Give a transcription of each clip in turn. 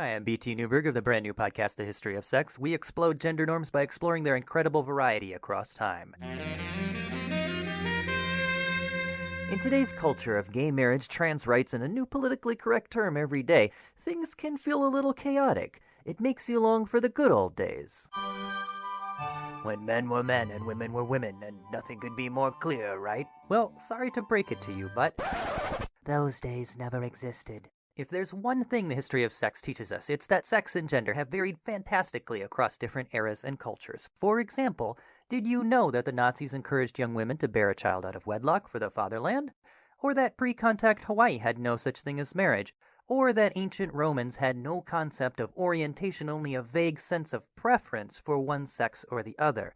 Hi, I'm BT Newberg of the brand new podcast, The History of Sex. We explode gender norms by exploring their incredible variety across time. In today's culture of gay marriage, trans rights, and a new politically correct term every day, things can feel a little chaotic. It makes you long for the good old days. When men were men and women were women, and nothing could be more clear, right? Well, sorry to break it to you, but those days never existed. If there's one thing the history of sex teaches us, it's that sex and gender have varied fantastically across different eras and cultures. For example, did you know that the Nazis encouraged young women to bear a child out of wedlock for the fatherland? Or that pre contact Hawaii had no such thing as marriage? Or that ancient Romans had no concept of orientation, only a vague sense of preference for one sex or the other?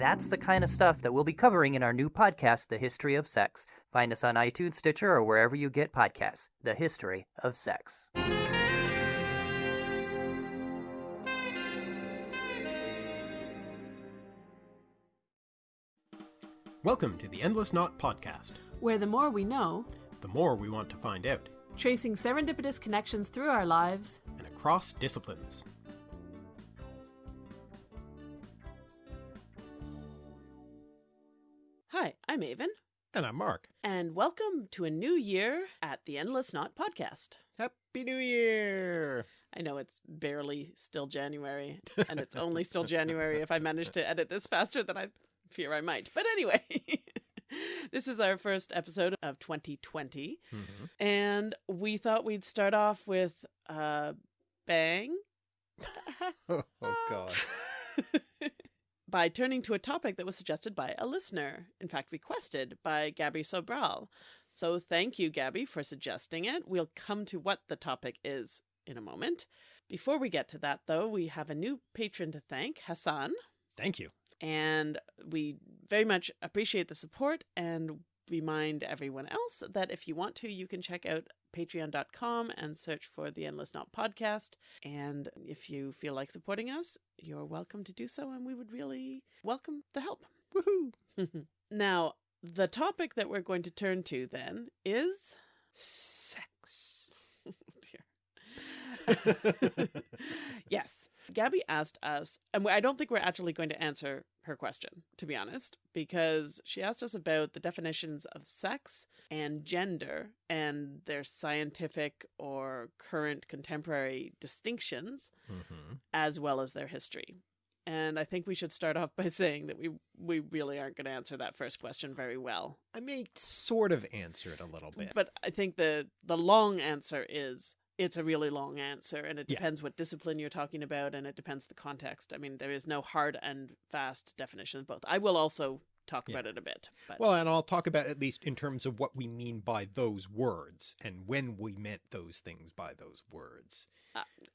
That's the kind of stuff that we'll be covering in our new podcast, The History of Sex. Find us on iTunes, Stitcher, or wherever you get podcasts. The History of Sex. Welcome to the Endless Knot Podcast. where the more we know, The more we want to find out, tracing serendipitous connections through our lives, and across disciplines. I'm Aven, And I'm Mark. and welcome to a new year at the Endless Knot podcast. Happy New Year! I know it's barely still January, and it's only still January if I manage to edit this faster than I fear I might. But anyway, this is our first episode of 2020, Mhm. and we thought we'd start off with a bang. Oh, God. by turning to a topic that was suggested by a listener, in fact, requested by Gabby Sobral. So thank you, Gabby, for suggesting it. We'll come to what the topic is in a moment. Before we get to that, though, we have a new patron to thank, Hassan, Thank you. and we very much appreciate the support and remind everyone else that if you want to, you can check out patreon.com and search for the Endless Knot podcast. And if you feel like supporting us, you're welcome to do so, and we would really welcome the help. Woohoo! now, the topic that we're going to turn to then is Sex. Oh, dear. yes. Gabby asked us, and I don't think we're actually going to answer her question, to be honest, because she asked us about the definitions of sex and gender and their scientific or current contemporary distinctions, hmm as well as their history. And I think we should start off by saying that we we really aren't going to answer that first question very well. I may sort of answer it a little bit. But I think the the long answer is it's a really long answer and it Yeah. depends what discipline you're talking about and it depends the context. I mean, there is no hard and fast definition of both. I will also talk Yeah. about it a bit. But Well, and I'll talk about at least in terms of what we mean by those words and when we meant those things by those words.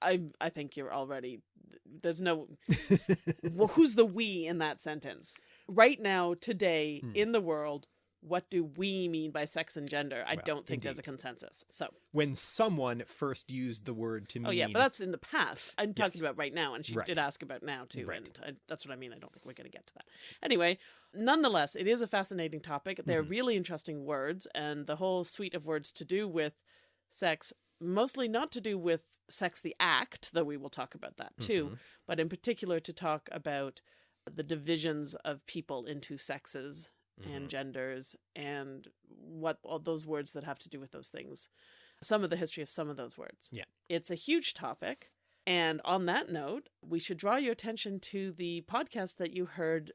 I I think you're already there's no well, who's the we in that sentence? Right now today Hmm. in the world what do we mean by sex and gender? I Well, don't think there's a consensus. So, when someone first used the word to mean oh yeah, but that's in the past. I'm talking about right now, and she Right. did ask about now too, Right. and I, that's what I mean. I don't think we're going to get to that. Anyway, nonetheless, it is a fascinating topic. They're Mhm. really interesting words, and the whole suite of words to do with sex, mostly not to do with sex the act, though we will talk about that too, Mhm. but in particular to talk about the divisions of people into sexes and Mhm. genders and what all those words that have to do with those things. Some of the history of some of those words. Yeah. It's a huge topic. And on that note, we should draw your attention to the podcast that you heard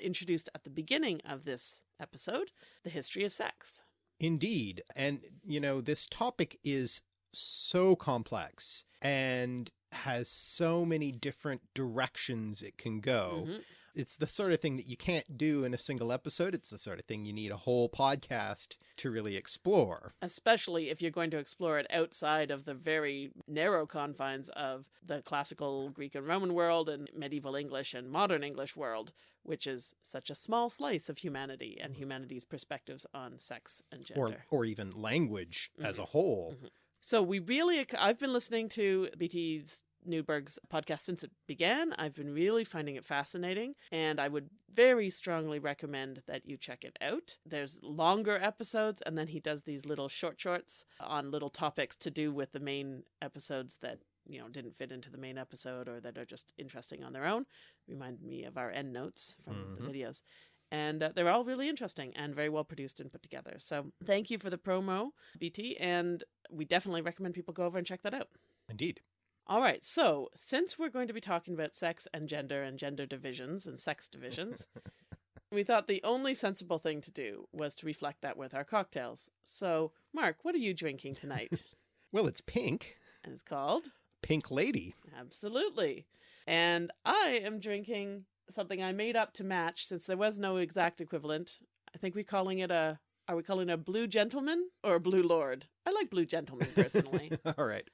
introduced at the beginning of this episode, The History of Sex. Indeed. And, you know, this topic is so complex and has so many different directions it can go. Mhm. It's the sort of thing that you can't do in a single episode. It's the sort of thing you need a whole podcast to really explore. Especially if you're going to explore it outside of the very narrow confines of the classical Greek and Roman world and medieval English and modern English world, which is such a small slice of humanity and humanity's perspectives on sex and gender. Or, or even language as a whole. Mhm. So we really, I've been listening to BT's Newberg's podcast since it began. I've been really finding it fascinating, and I would very strongly recommend that you check it out. There's longer episodes, and then he does these little short shorts on little topics to do with the main episodes that you know didn't fit into the main episode or that are just interesting on their own. Remind me of our end notes from Mhm. the videos. And uh, they're all really interesting and very well produced and put together. So, thank you for the promo, BT. And we definitely recommend people go over and check that out. Indeed. All right. So, since we're going to be talking about sex and gender and gender divisions and sex divisions, we thought the only sensible thing to do was to reflect that with our cocktails. So, Mark, what are you drinking tonight? Well, it's pink. and it's called Pink Lady. Absolutely. And I am drinking something I made up to match since there was no exact equivalent. I think we're calling it a are we calling it a blue gentleman or a blue lord? I like blue gentleman personally. All right.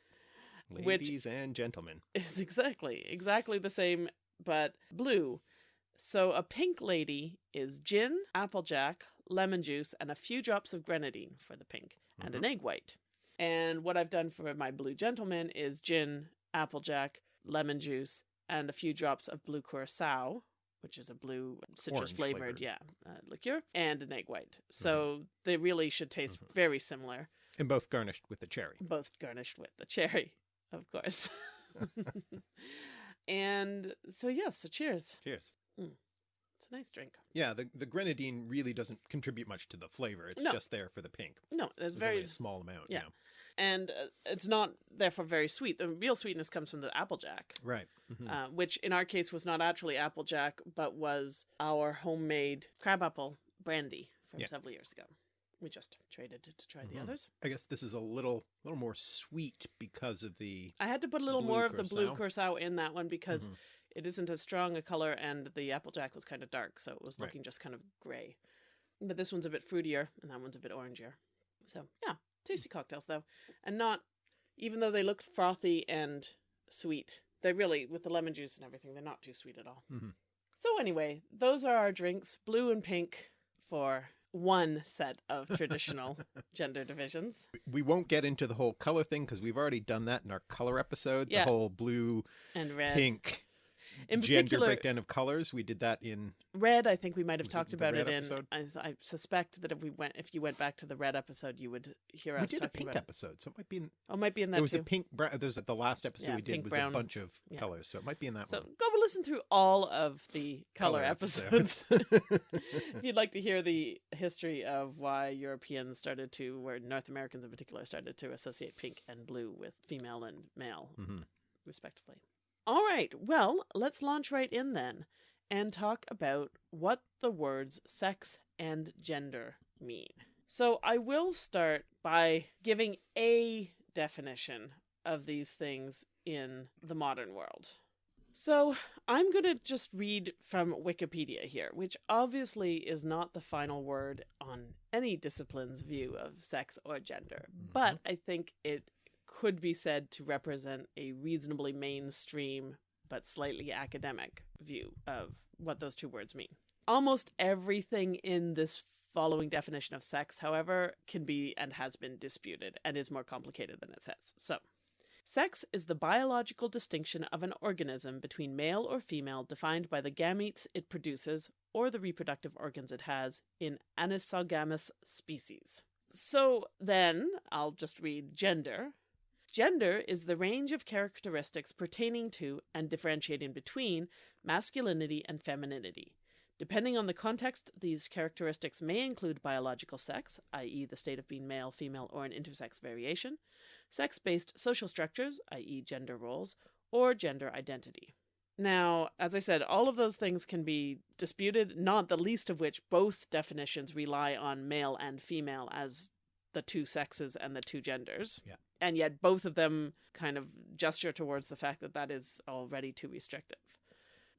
Ladies and gentlemen. Is exactly exactly the same but blue. So a pink lady is gin, applejack, lemon juice, and a few drops of grenadine for the pink, and an mm-hmm. egg white. And what I've done for my blue gentleman is gin, applejack, lemon juice, and a few drops of blue curacao, which is a blue citrus flavored, flavored. yeah, uh, liqueur, and an egg white. Mm-hmm. So they really should taste mm-hmm. very similar, And both garnished with the cherry. both garnished with the cherry, of course. and so yes, so cheers. Cheers. It's a nice drink. Yeah, the, the grenadine really doesn't contribute much to the flavor. It's No. just there for the pink. No, it's very a small amount. yeah. and uh, it's not therefore very sweet. The real sweetness comes from the applejack. Right. Mhm. uh, which in our case was not actually Applejack, but was our homemade crabapple brandy from Yeah. several years ago. We just traded it to try the Mhm. others. I guess this is a little little more sweet because of the I had to put a little more of the blue curacao? curacao in that one because Mhm. it isn't as strong a color, and the Applejack was kind of dark, so it was Right. looking just kind of gray. But this one's a bit fruitier, and that one's a bit orangier. So yeah, tasty cocktails though, and not even though they look frothy and sweet. They really, with the lemon juice and everything, they're not too sweet at all. Mhm. So anyway, those are our drinks, blue and pink, for one set of traditional gender divisions. we won't get into the whole color thing because we've already done that in our color episode. Yeah. The whole blue, And red. pink, In gender breakdown of colors. We did that in red. I think we might have Was it talked about it in. I, I suspect that if we went, if you went back to the red episode, you would hear we us did a pink episode, so it might be in Oh, it might be in that there was too. a pink brown. There's the last episode Yeah, we did was brown. a bunch of Yeah. colors, so it might be in that So one. So go listen through all of the color, episodes. if you'd like to hear the history of why Europeans started to, where North Americans in particular started to associate pink and blue with female and male, Mhm. respectively. All right, well, let's launch right in then and talk about what the words sex and gender mean. So I will start by giving a definition of these things in the modern world. So I'm going to just read from Wikipedia here, which obviously is not the final word on any discipline's view of sex or gender, but mm-hmm. I think it could be said to represent a reasonably mainstream but slightly academic view of what those two words mean. Almost everything in this following definition of sex, however, can be and has been disputed and is more complicated than it says. So, Sex is the biological distinction of an organism between male or female defined by the gametes it produces or the reproductive organs it has in anisogamous species. So then, I'll just read gender. Gender is the range of characteristics pertaining to and differentiating between masculinity and femininity. Depending on the context, these characteristics may include biological sex, i.e., the state of being male, female, or an intersex variation, sex based social structures, i.e., gender roles, or gender identity. Now, as I said, all of those things can be disputed, not the least of which both definitions rely on male and female as the two sexes and the two genders. Yeah. And yet both of them kind of gesture towards the fact that that is already too restrictive.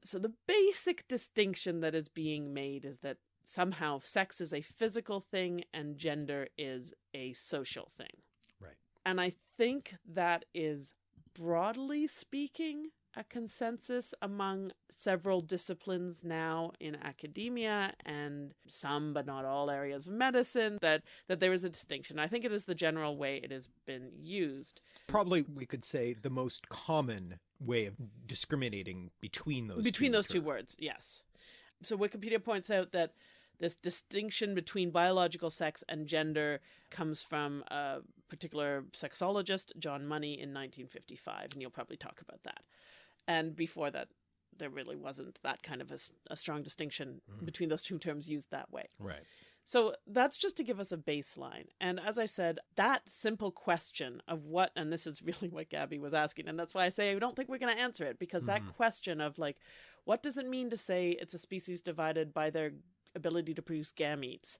So the basic distinction that is being made is that somehow sex is a physical thing and gender is a social thing. Right. And I think that is broadly speaking a consensus among several disciplines now in academia and some but not all areas of medicine that that there is a distinction. I think it is the general way it has been used. Probably we could say the most common way of discriminating between those between two those two words, yes. So Wikipedia points out that this distinction between biological sex and gender comes from a particular sexologist, John Money, in 1955, and you'll probably talk about that. And before that, there really wasn't that kind of a strong distinction mm-hmm. between those two terms used that way. Right. So that's just to give us a baseline. And as I said, that simple question of what, and this is really what Gabby was asking, and that's why I say I don't think we're going to answer it because that mm-hmm. question of like, what does it mean to say it's a species divided by their ability to produce gametes?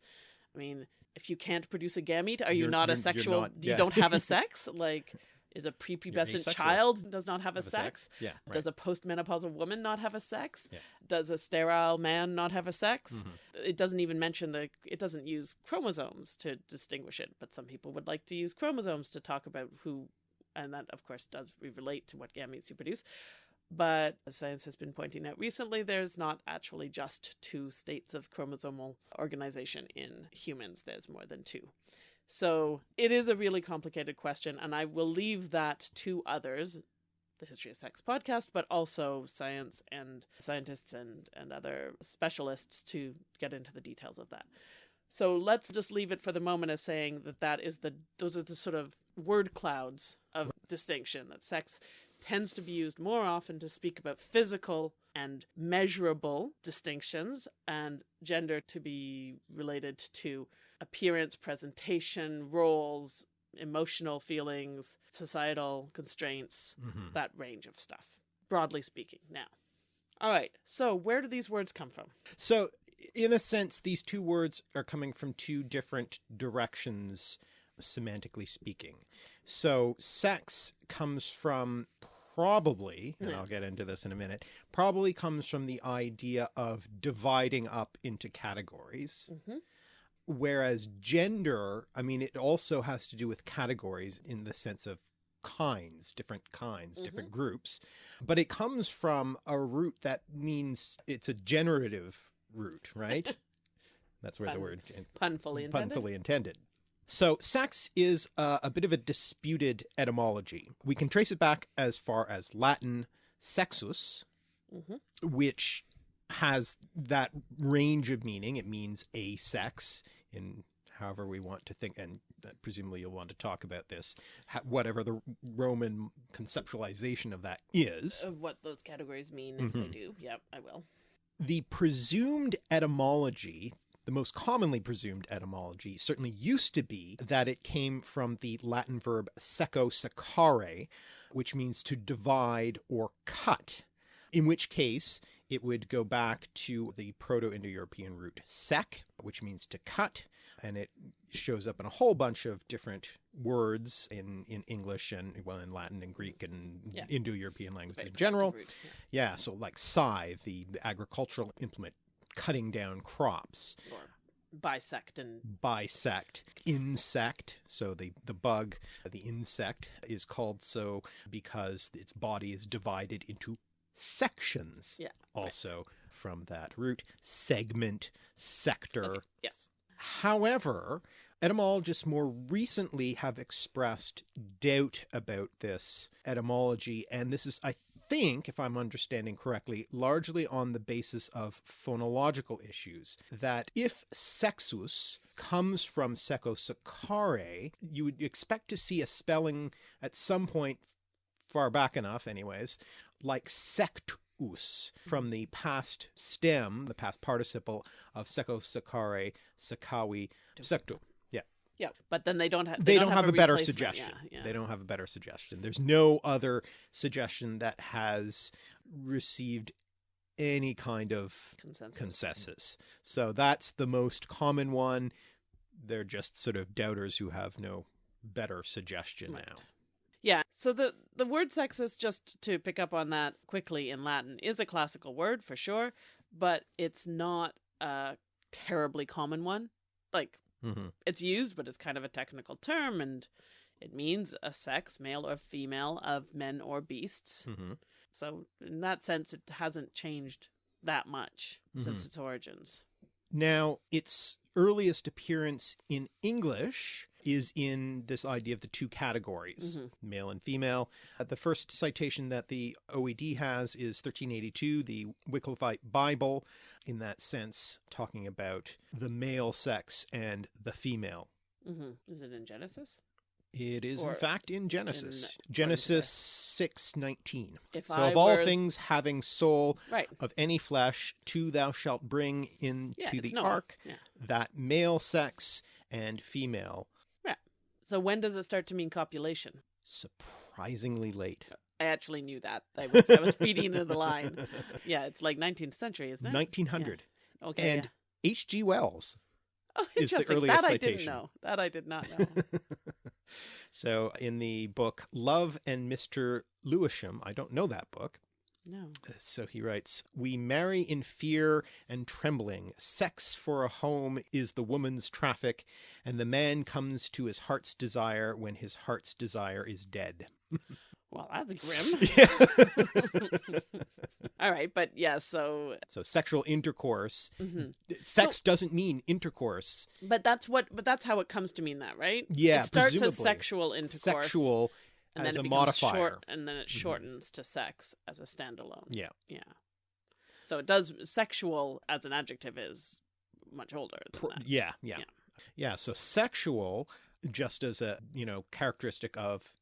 I mean, if you can't produce a gamete, are you You're- not you're- a sexual? not- You don't have a sex? like, is a prepubescent child does not have a Have a sex? sex? Yeah, right. Does a postmenopausal woman not have a sex? Yeah. Does a sterile man not have a sex? Mm-hmm. It doesn't even mention the. It doesn't use chromosomes to distinguish it, but some people would like to use chromosomes to talk about who, and that of course does relate to what gametes you produce. But as science has been pointing out recently, there's not actually just two states of chromosomal organization in humans. There's more than two. So it is a really complicated question, and I will leave that to others, the History of Sex podcast, but also science and scientists and, and other specialists to get into the details of that. So let's just leave it for the moment as saying that that is the those are the sort of word clouds of distinction that sex tends to be used more often to speak about physical and measurable distinctions and gender to be related to appearance, presentation, roles, emotional feelings, societal constraints, Mhm. that range of stuff, broadly speaking. Now, all right, so where do these words come from? So, in a sense, these two words are coming from two different directions, semantically speaking. So, sex comes from probably, and. I'll get into this in a minute, probably comes from the idea of dividing up into categories. Mhm. Whereas gender, I mean, it also has to do with categories in the sense of kinds, different kinds, different groups. But it comes from a root that means it's a generative root, right? That's where the word Pun fully intended. punfully intended. So, sex is uh, a bit of a disputed etymology. We can trace it back as far as Latin sexus, Mhm. which has that range of meaning. It means a sex in however we want to think, and presumably you'll want to talk about this, whatever the Roman conceptualization of that is. Of what those categories mean, if they mm-hmm. do. Yep, I will. the presumed etymology, the most commonly presumed etymology, certainly used to be that it came from the Latin verb seco secare, which means to divide or cut. In which case, it would go back to the Proto Indo European root sec, which means to cut, and it shows up in a whole bunch of different words in, in English and, well, in Latin and Greek and Yeah. Indo European languages Very in general. root, yeah. Yeah, so like scythe, the, the agricultural implement, cutting down crops, Or bisect and bisect, insect, so the, the bug, the insect is called so because its body is divided into sections. Yeah, right. Also from that root, segment, sector. okay, yes. However, etymologists more recently have expressed doubt about this etymology, and this is, I think, if I'm understanding correctly, largely on the basis of phonological issues. That if sexus comes from seco secare, you would expect to see a spelling at some point far back enough, anyways, like sectus from the past stem, the past participle of seco secare, secui, sectum. Yeah. Yeah, but then they don't have. They, don't, have, a better suggestion. Yeah, yeah. They don't have a better suggestion. There's no other suggestion that has received any kind of consensus. consensus. So that's the most common one. They're just sort of doubters who have no better suggestion Right. now. Yeah. So the the word sexus, just to pick up on that quickly in Latin, is a classical word for sure, but it's not a terribly common one. Like hmm it's used, but it's kind of a technical term, and it means a sex, male or female, of men or beasts. hmm So in that sense, it hasn't changed that much since Mhm. its origins. Now, its earliest appearance in English is in this idea of the two categories, Mhm. male and female. Uh, the first citation that the OED has is 1382, the Wycliffite Bible, in that sense, talking about the male sex and the female. hmm Is it in Genesis? It is, Or in fact, in Genesis. to Genesis 6:19. If So I of all were- things having soul Right. of any flesh, two thou shalt bring into Yeah, the ark Yeah. that male sex and female. So when does it start to mean copulation? Surprisingly late. Uh, I actually knew that. I was I was feeding into the line. Yeah, it's like 19th century, isn't it? 1900. Okay. And yeah. H.G. Wells. Oh, is the earliest that I didn't know. That I did not know. so in the book Love and Mr. Lewisham, I don't know that book. No. So he writes, We marry in fear and trembling. Sex for a home is the woman's traffic, and the man comes to his heart's desire when his heart's desire is dead. Well, that's grim. Yeah. All right, but yeah, so so sexual intercourse. mhm. Sex doesn't mean intercourse. but that's what but that's how it comes to mean that, right? Yeah, It starts presumably. as sexual intercourse. Sexual and as then a it becomes modifier. short and then it Mhm. shortens to sex as a standalone. Yeah. Yeah. So it does sexual as an adjective is much older than Pro- that. yeah, yeah, Yeah. yeah. So sexual, just as a you know characteristic of,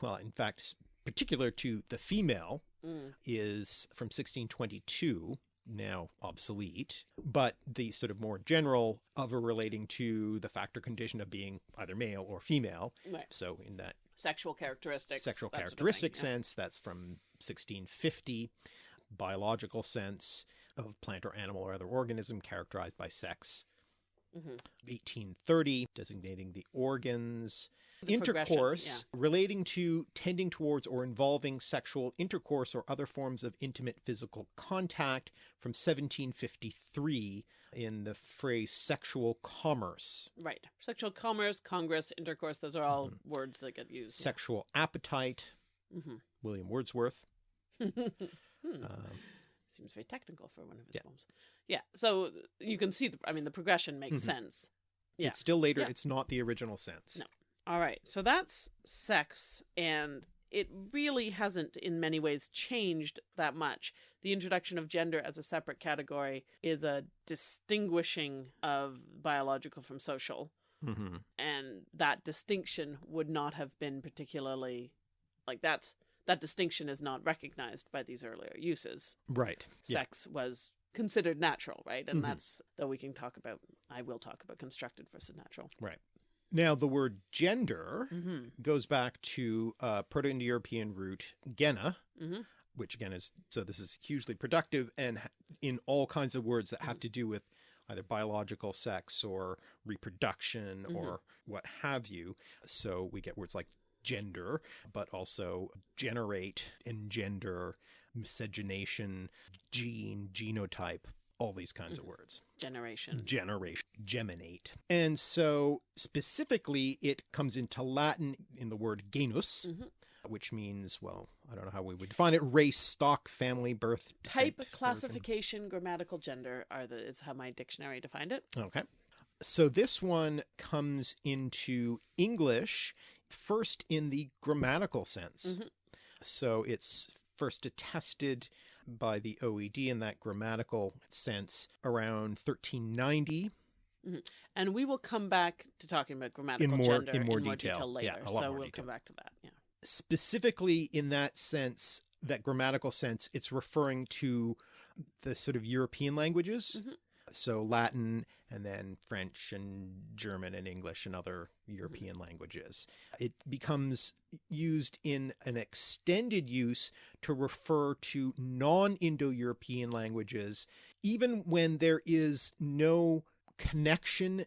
well, in fact, particular to the female, Mm. is from 1622, now obsolete, but the sort of more general of a relating to the factor condition of being either male or female. Right. So in that Sexual characteristics. sexual that sort of thing, characteristic yeah. sense, that's from 1650. Biological sense of plant or animal or other organism characterized by sex. Mhm. 1830, designating the organs. The intercourse relating to tending towards or involving sexual intercourse or other forms of intimate physical contact from 1753 in the phrase sexual commerce. Right. Sexual commerce, congress, intercourse, those are all words that get used. Sexual appetite, hmm William Wordsworth. hmm. Um, Seems very technical for one of his Yeah. poems. Yeah. So you can see, the, I mean, the progression makes Mhm. sense. Yeah. It's still later, Yeah. it's not the original sense. No. All right. So that's sex, and it really hasn't, in many ways, changed that much. The introduction of gender as a separate category is a distinguishing of biological from social, hmm and that distinction would not have been particularly like that's that distinction is not recognized by these earlier uses. Right. Yeah. Sex was considered natural, right? And Mhm. that's though we can talk about. I will talk about constructed versus natural. Right. Now, the word gender Mm-hmm. goes back to uh, Proto-Indo-European root gena, Mhm. which again is so this is hugely productive and in all kinds of words that have to do with either biological sex or reproduction Mhm. or what have you. So we get words like gender, but also generate, engender, miscegenation, gene, genotype, all these kinds of words Generation. generation, geminate. And so specifically, it comes into Latin in the word genus, Mhm. which means, well, I don't know how we would define it race, stock, family, birth, Type, descent, origin. classification, grammatical gender are the is how my dictionary defined it. Okay. So this one comes into English first in the grammatical sense. Mhm. So it's first attested by the OED in that grammatical sense around 1390. And we will come back to talking about grammatical more- gender in more detail. detail. later. Yeah, so more we'll detail. come back to that. Yeah. specifically in that sense, that grammatical sense, it's referring to the sort of European languages. Mhm. So Latin and then French and German and English and other mm-hmm. European languages. It becomes used in an extended use to refer to non Indo European languages, even when there is no connection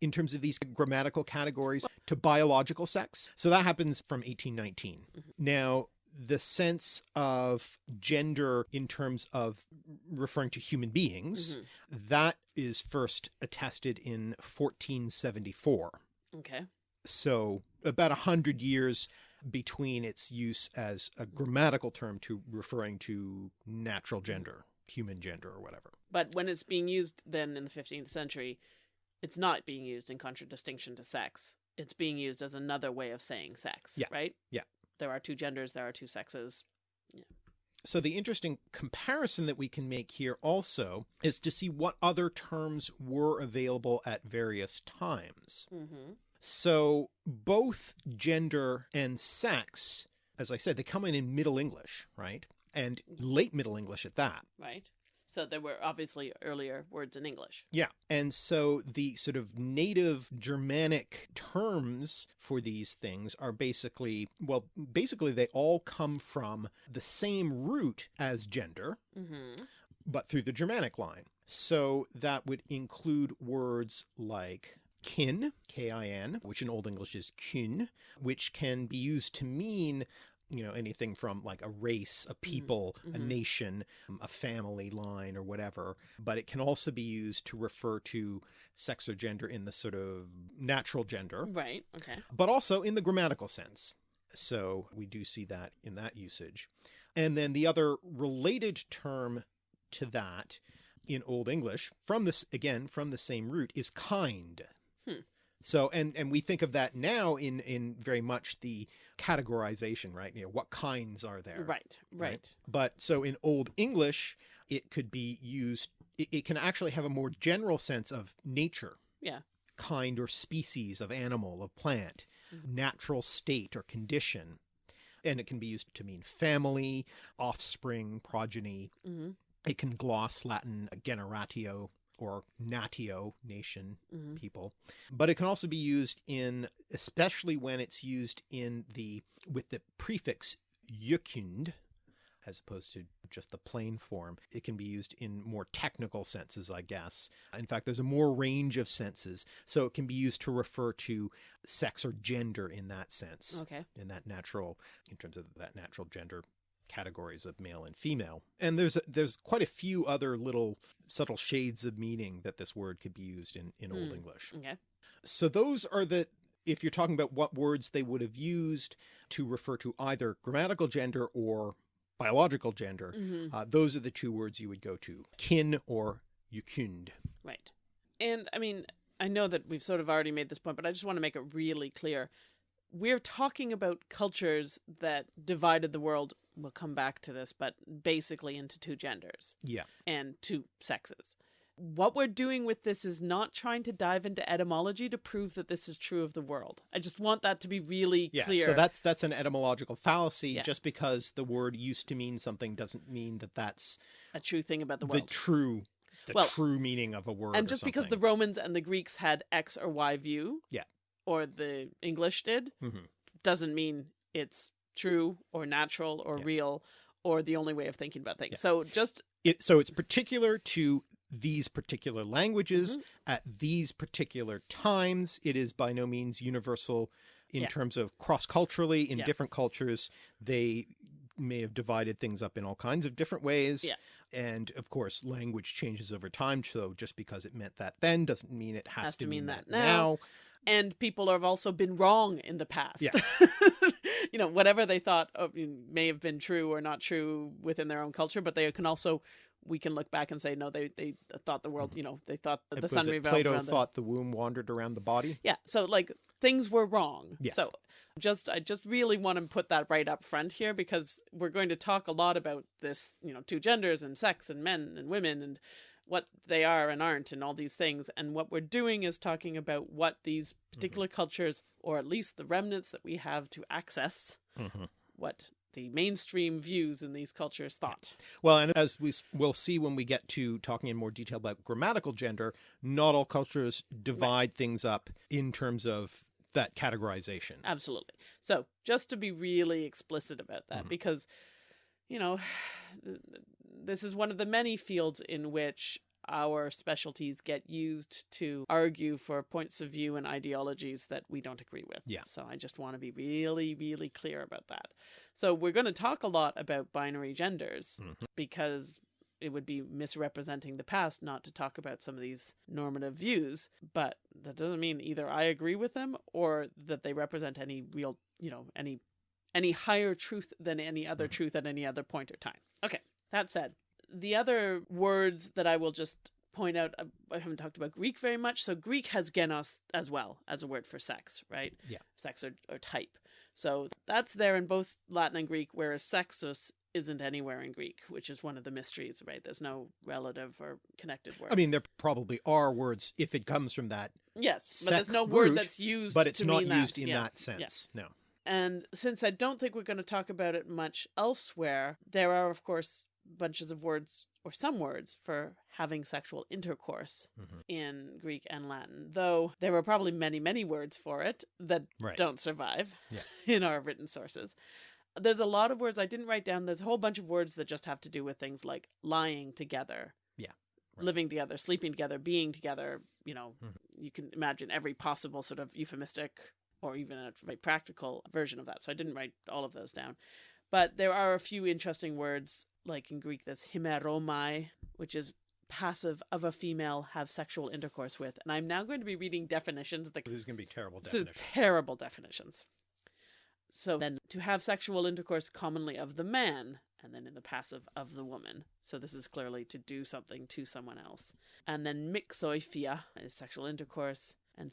in terms of these grammatical categories to biological sex. So that happens from 1819. Mm-hmm. Now, the sense of gender in terms of referring to human beings, Mhm. that is first attested in 1474. Okay. So about a hundred years between its use as a grammatical term to referring to natural gender, human gender, or whatever. But when it's being used then in the 15th century, it's not being used in contradistinction to sex. it's being used as another way of saying sex, Yeah. right? Yeah. There are two genders, there are two sexes. Yeah. So the interesting comparison that we can make here also is to see what other terms were available at various times. Mm-hmm. So both gender and sex, as I said, they come in in Middle English, right? And late Middle English at that. Right? So there were obviously earlier words in English. Yeah. And so the sort of native Germanic terms for these things are basically, well, basically they all come from the same root as gender, Mm-hmm. but through the Germanic line. So that would include words like kin, K I N, which in Old English is kyn, which can be used to mean, you know, anything from like a race, a people, a mhm. nation, a family line, or whatever. But it can also be used to refer to sex or gender in the sort of natural gender, Right. Okay. but also in the grammatical sense. So we do see that in that usage. And then the other related term to that in Old English from this again from the same root is kind. Hmm. So and and we think of that now in in very much the categorization, right? You know, what kinds are there? Right. Right. But so in Old English, it could be used, it, it can actually have a more general sense of nature. Yeah. Kind or species of animal, of plant, Mhm. natural state or condition. And it can be used to mean family, offspring, progeny. Mm-hmm. It can gloss Latin generatio or natio, nation, Mm-hmm. people but it can also be used in especially when it's used in the with the prefix gecynd as opposed to just the plain form it can be used in more technical senses i guess in fact there's a more range of senses so it can be used to refer to sex or gender in that sense Okay. in that natural in terms of that natural gender categories of male and female and there's a, there's quite a few other little subtle shades of meaning that this word could be used in in old Hmm. english Okay. so those are the if you're talking about what words they would have used to refer to either grammatical gender or biological gender Mm-hmm. uh, those are the two words you would go to kin or gecynd Right. And I mean, I know that we've sort of already made this point, but I just want to make it really clear. We're talking about cultures that divided the world. We'll come back to this, but basically into two genders yeah and two sexes. What we're doing with this is not trying to dive into etymology to prove that this is true of the world. I just want that to be really yeah clear. so that's that's an etymological fallacy Yeah. just because the word used to mean something doesn't mean that that's a true thing about the world. the, true the Well, true meaning of a word and just because the. Romans and the Greeks had X or Y view, Yeah. Or the English did, Mhm. doesn't mean it's true or natural or Yeah. real or the only way of thinking about things. Yeah. So just it so it's particular to these particular languages Mm-hmm. at these particular times it is by no means universal in Yeah. terms of cross culturally in different cultures they may have divided things up in all kinds of different ways Yeah. and of course language changes over time so just because it meant that then doesn't mean it has, to, mean, that, now. And people have also been wrong in the past. Yeah. you know, whatever they thought of, may have been true or not true within their own culture, but they can also we can look back and say no, they they thought the world, mm-hmm. you know, they thought that the sun revolved plato around the thought the womb wandered around the body Yeah, so like things were wrong. Yes. So just I just really want to put that right up front here because we're going to talk a lot about this, you know, two genders and sex and men and women and what they are and aren't and all these things and what we're doing is talking about what these particular cultures or at least the remnants that we have to access Mhm. what the mainstream views in these cultures thought. Well, and as we will see when we get to talking in more detail about grammatical gender, not all cultures divide things up in terms of that categorization. Absolutely. So, just to be really explicit about that, Mhm. because, you know, this is one of the many fields in which our specialties get used to argue for points of view and ideologies that we don't agree with. Yeah. So, I just want to be really, really clear about that. So, we're going to talk a lot about binary genders Mhm. because it would be misrepresenting the past not to talk about some of these normative views but that doesn't mean either i agree with them or that they represent any real you know any any higher truth than any other truth at any other point or time okay that said the other words that i will just point out uh, I haven't talked about Greek very much. So Greek has genos as well as a word for sex, right? Yeah. Sex or, or type. So that's there in both Latin and Greek, whereas sexus isn't anywhere in Greek, which is one of the mysteries, right? There's no relative or connected word. I mean, there probably are words if it comes from that, yes, but there's no word root, that's used but it's not used that. in Yeah. that sense. No. And since I don't think we're going to talk about it much elsewhere, there are, of course, bunches of words or some words for having sexual intercourse Mhm. in Greek and Latin, though there were probably many, many words for it that Right. don't survive Yeah. in our written sources. There's a lot of words I didn't write down. There's a whole bunch of words that just have to do with things like lying together. Yeah, right. Living together, sleeping together, being together. You know, Mhm. you can imagine every possible sort of euphemistic or even a very practical version of that. So I didn't write all of those down. But there are a few interesting words, like in Greek, there's himeromai, which is passive of a female have sexual intercourse with. And I'm now going to be reading definitions that This is going to be terrible so terrible definitions. So then to have sexual intercourse commonly of the man, and then in the passive of the woman. So this is clearly to do something to someone else. And then mixoifia is sexual intercourse, and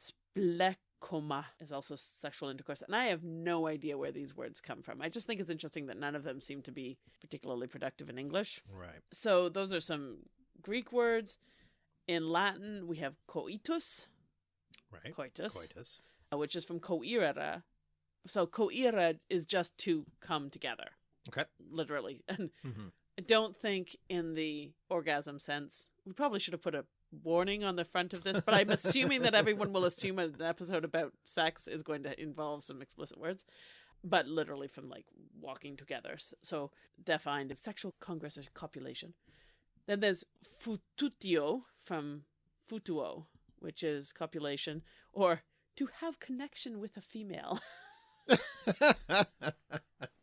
splekoma is also sexual intercourse. And I have no idea where these words come from. I just think it's interesting that none of them seem to be particularly productive in English. right. So those are some Greek words. In Latin, we have coitus, Right. coitus Coitus. uh, which is from coire. So coire is just to come together, Okay. literally. And hmm I don't think in the orgasm sense. We probably should have put a warning on the front of this, but I'm assuming that everyone will assume an episode about sex is going to involve some explicit words. But literally from like walking together. So defined as sexual congress or copulation. Then there's fututio from futuo, which is copulation, or to have connection with a female.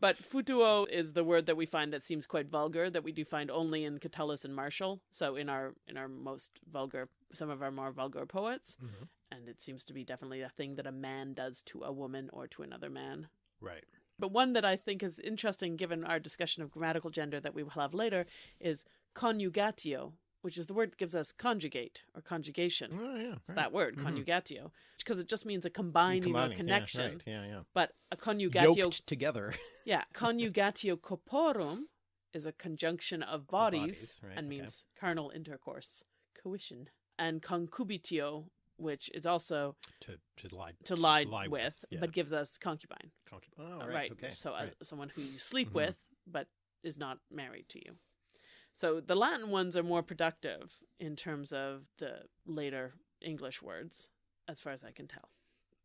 But futuo is the word that we find that seems quite vulgar that we do find only in Catullus and Martial. So in our in our most vulgar, some of our more vulgar poets, Mhm. and it seems to be definitely a thing that a man does to a woman or to another man. Right. But one that I think is interesting, given our discussion of grammatical gender that we will have later, is conjugatio, which is the word that gives us conjugate or conjugation. Oh, yeah. It's that word, Mhm. conjugatio, because it just means a combining, Combining, or yeah, connection. right, Yeah, yeah. But a conjugatio Yoked together. yeah, conjugatio corporum is a conjunction of bodies, bodies, right, and okay. means carnal intercourse, coition. And concubitio, which is also to to lie to lie, lie with, yeah. but gives us concubine. Concubine. oh, uh, right, okay So uh, right. someone who you sleep Mhm. with, but is not married to you. So the Latin ones are more productive in terms of the later English words, as far as I can tell.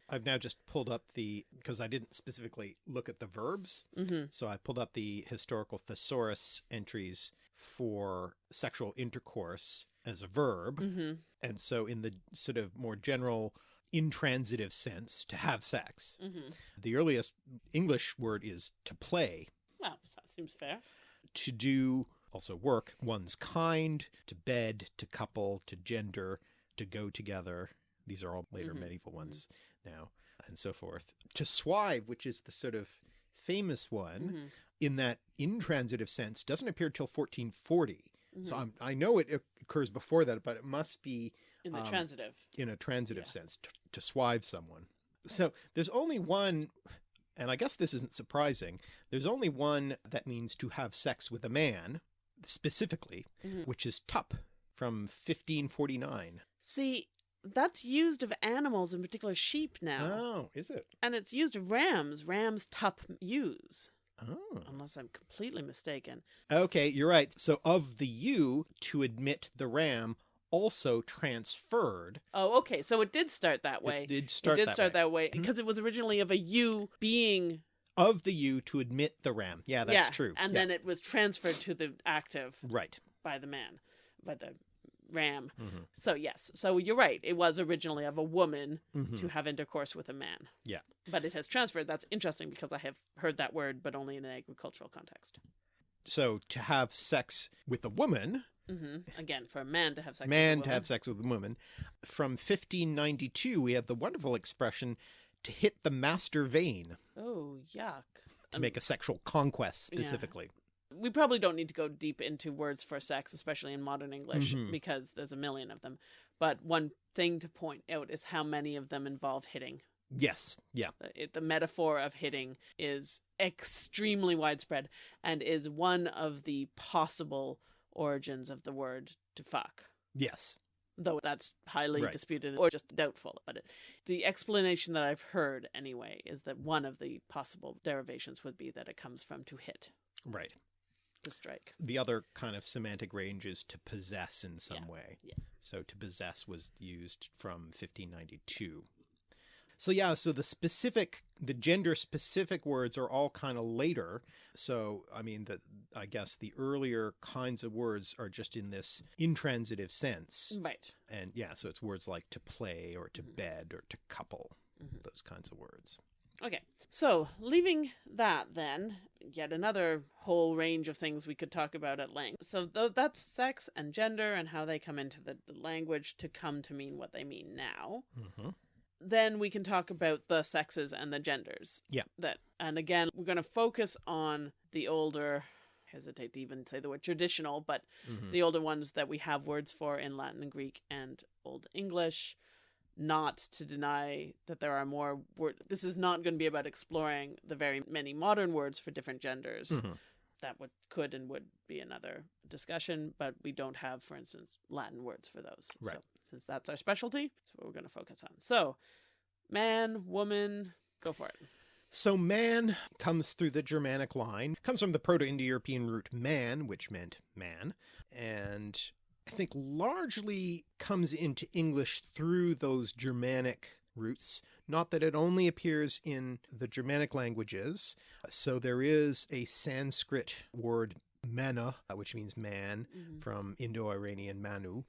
I've now just pulled up the because I didn't specifically look at the verbs, hmm so I pulled up the historical thesaurus entries for sexual intercourse as a verb, hmm and so in the sort of more general intransitive sense to have sex. hmm The earliest English word is to play, Well, that seems fair. to do also work one's kind, to bed, to couple, to gender, to go together. These are all later Mhm, medieval ones now, and so forth. To swive, which is the sort of famous one Mhm, in that intransitive sense, doesn't appear till 1440. So mhm. I'm, I know it occurs before that, but it must be in the um, transitive. in a transitive Yeah. sense to, to swive someone. So there's only one, and I guess this isn't surprising. There's only one that means to have sex with a man, specifically, Mhm. which is tup from 1549. See, that's used of animals, in particular sheep now. Oh, is it? And it's used of rams. Rams tup ewes, Oh, unless I'm completely mistaken. okay, you're right. So of the ewe to admit the ram also transferred. Oh, okay. So it did start that way. It did start it did that start way. that way because it was originally of a ewe being Of the ewe to admit the ram. Yeah, that's yeah, true. and Yeah. then it was transferred to the active right. by the man, by the ram. Mhm. So yes, so you're right. It was originally of a woman Mhm. to have intercourse with a man. Yeah. But it has transferred. That's interesting because I have heard that word, but only in an agricultural context. So to have sex with a woman hmm Again, for a man to have sex man with a to have sex with a woman. From 1592, we have the wonderful expression to hit the master vein Oh, yuck. to make a sexual conquest yeah. specifically. We probably don't need to go deep into words for sex, especially in modern English, Mhm. because there's a million of them. But one thing to point out is how many of them involve hitting. Yes. Yeah. It, the metaphor of hitting is extremely widespread and is one of the possible origins of the word to fuck. Yes. Though that's highly Right. disputed or just doubtful. But it, the explanation that I've heard, anyway, is that one of the possible derivations would be that it comes from to hit, Right. to strike. The other kind of semantic range is to possess in some Yeah, way. yeah. So to possess was used from 1592. So yeah, so the specific, the gender specific words are all kind of later. So I mean, the I guess the earlier kinds of words are just in this intransitive sense, Right. and yeah, so it's words like to play or to Mhm. bed or to couple, Mhm. those kinds of words. Okay. So, leaving that then, yet another whole range of things we could talk about at length. So, th- that's sex and gender and how they come into the language to come to mean what they mean now. Mm-hmm. Then we can talk about the sexes and the genders. Yeah. That and again, we're going to focus on the older hesitate to even say the word traditional, but Mm-hmm. the older ones that we have words for in Latin and Greek and Old English. Not to deny that there are more words. This is not going to be about exploring the very many modern words for different genders. Mhm. That would could and would be another discussion, but we don't have, for instance, Latin words for those. Right. So since that's our specialty, that's what we're going to focus on. So, man, woman, go for it. So man comes through the Germanic line, comes from the Proto-Indo-European root man, which meant man, and I think largely comes into English through those Germanic roots. Not that it only appears in the Germanic languages. So there is a Sanskrit word mana, which means man, Mhm. from Indo-Iranian manu.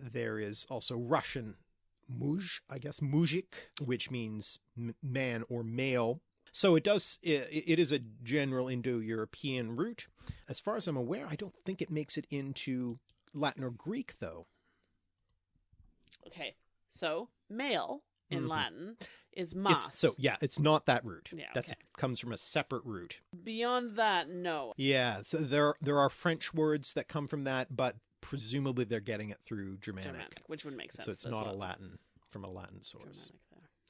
There is also Russian muj, I guess mujik, which means m- man or male. So it does. It, it is a general Indo-European root. As far as I'm aware, I don't think it makes it into Latin or Greek, though. Okay, so male in Mhm. Latin is mas. It's, so yeah, it's not that root. Yeah, That's okay. comes from a separate root. Beyond that, no. Yeah. So there there are French words that come from that, but presumably they're getting it through Germanic. Germanic, which would make sense. so it's There's not a Latin from a Latin source. Germanic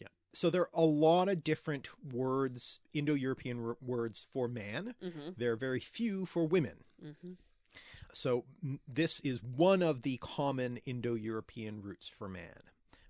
there. So there are a lot of different words, Indo-European r- words for man. Mm-hmm. There are very few for women. Mm-hmm. So m- this is one of the common Indo-European roots for man.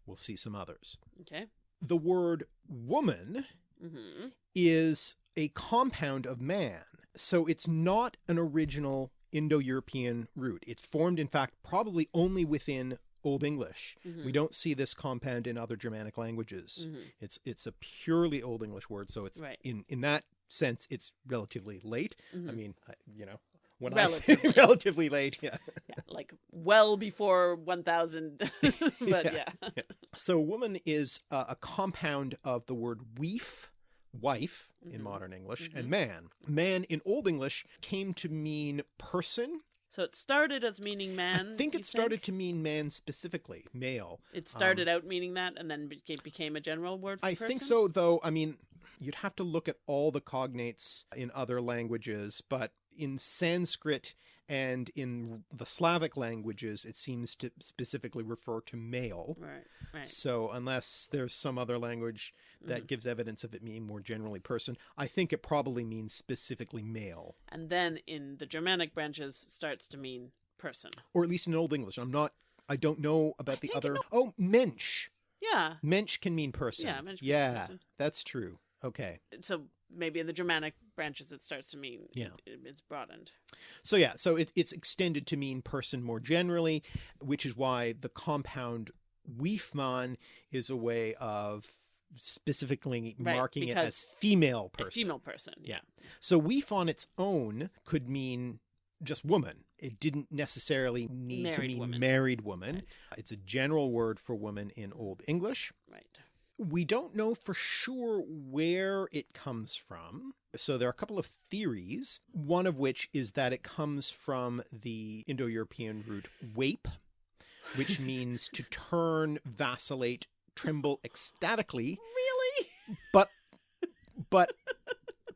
We'll see some others. Okay. The word woman Mm-hmm. is a compound of man. So it's not an original Indo-European root. It's formed, in fact, probably only within Old English. Mm-hmm. We don't see this compound in other Germanic languages. Mm-hmm. It's it's a purely Old English word, so it's Right. in in that sense it's relatively late. I Mhm. mean, I, you know, when I say Relatively. relatively late, yeah. yeah, like well before 1000 but Yeah. yeah, So woman is uh, a compound of the word weef, wife in Mhm. modern English, Mhm. and man. Man in Old English came to mean person. so it started as meaning man I think it started to mean man specifically, male. it started out meaning that and then became, became a general word for I think so, though. I mean, you'd have to look at all the cognates in other languages, but in Sanskrit and in the Slavic languages, it seems to specifically refer to male. right right So, unless there's some other language that Mhm. gives evidence of it meaning more generally person, I think it probably means specifically male, and then in the germanic branches starts to mean person or at least in Old English. I'm not. I don't know about the other. Oh, mensch. yeah Mensch can mean person. Yeah, mensch Yeah, person. that's true. Okay. so maybe in the germanic branches it starts to mean Yeah. it, it's broadened So yeah, so it, it's extended to mean person more generally, which is why the compound Weefman is a way of specifically Right, marking it as female person. female person Yeah. So weef on its own could mean just woman. It didn't necessarily need to Married mean woman. married woman. Right. It's a general word for woman in Old English. right We don't know for sure where it comes from. So there are a couple of theories, one of which is that it comes from the Indo European root wape, which means to turn, vacillate, tremble ecstatically, really but but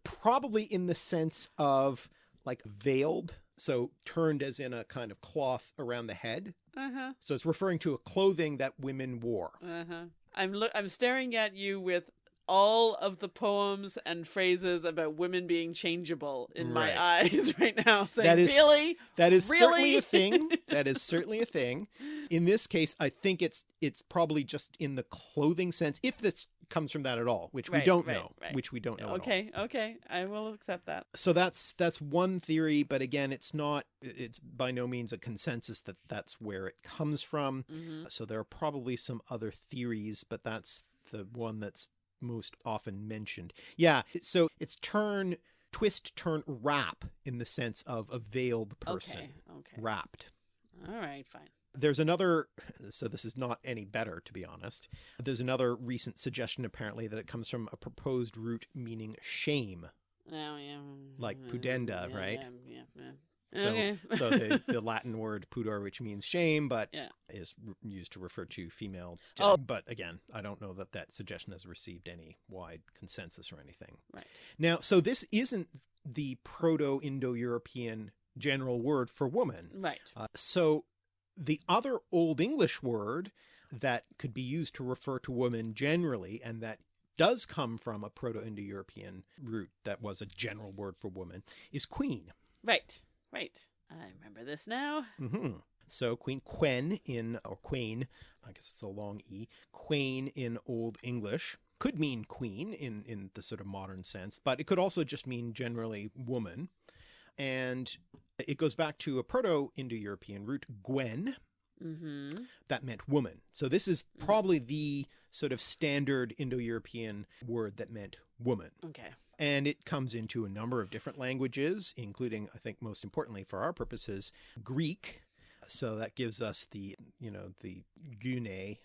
probably in the sense of like veiled, so turned as in a kind of cloth around the head. Uh huh. So it's referring to a clothing that women wore. Uh huh. I'm look. I'm staring at you with all of the poems and phrases about women being changeable in my eyes right now. Saying, That is- really? That is certainly a thing. That is certainly a thing. In this case, I think it's it's probably just in the clothing sense, if this comes from that at all, which we don't right, know, right. which we don't know. at all. Okay. Okay. I will accept that. So that's that's one theory, but again, it's not. It's by no means a consensus that that's where it comes from. hmm So there are probably some other theories, but that's the one that's most often mentioned. Yeah. So it's turn, twist, turn, wrap in the sense of a veiled person, Okay. Okay. wrapped. All right. Fine. There's another, so this is not any better, to be honest. There's another recent suggestion, apparently, that it comes from a proposed root meaning shame. Oh, yeah. Like pudenda, yeah, right? Yeah. Yeah. yeah. So, okay. so the, the Latin word pudor, which means shame, but Yeah. is used to refer to female. Oh. But again, I don't know that that suggestion has received any wide consensus or anything. Right. Now, so this isn't the Proto Indo European general word for woman. right. Uh, so the other Old English word that could be used to refer to woman generally, and that does come from a Proto Indo European root that was a general word for woman, is queen. Right. Right. I remember this now. hmm So Queen Quen in or Queen, I guess it's a long e. Queen in Old English could mean queen in in the sort of modern sense, but it could also just mean generally woman. And it goes back to a Proto-Indo-European root, Gwen, Mm-hmm. that meant woman. So this is Mhm. probably the sort of standard Indo-European word that meant woman. Okay. And it comes into a number of different languages, including, I think, most importantly for our purposes, Greek. So that gives us the, you know, the gune,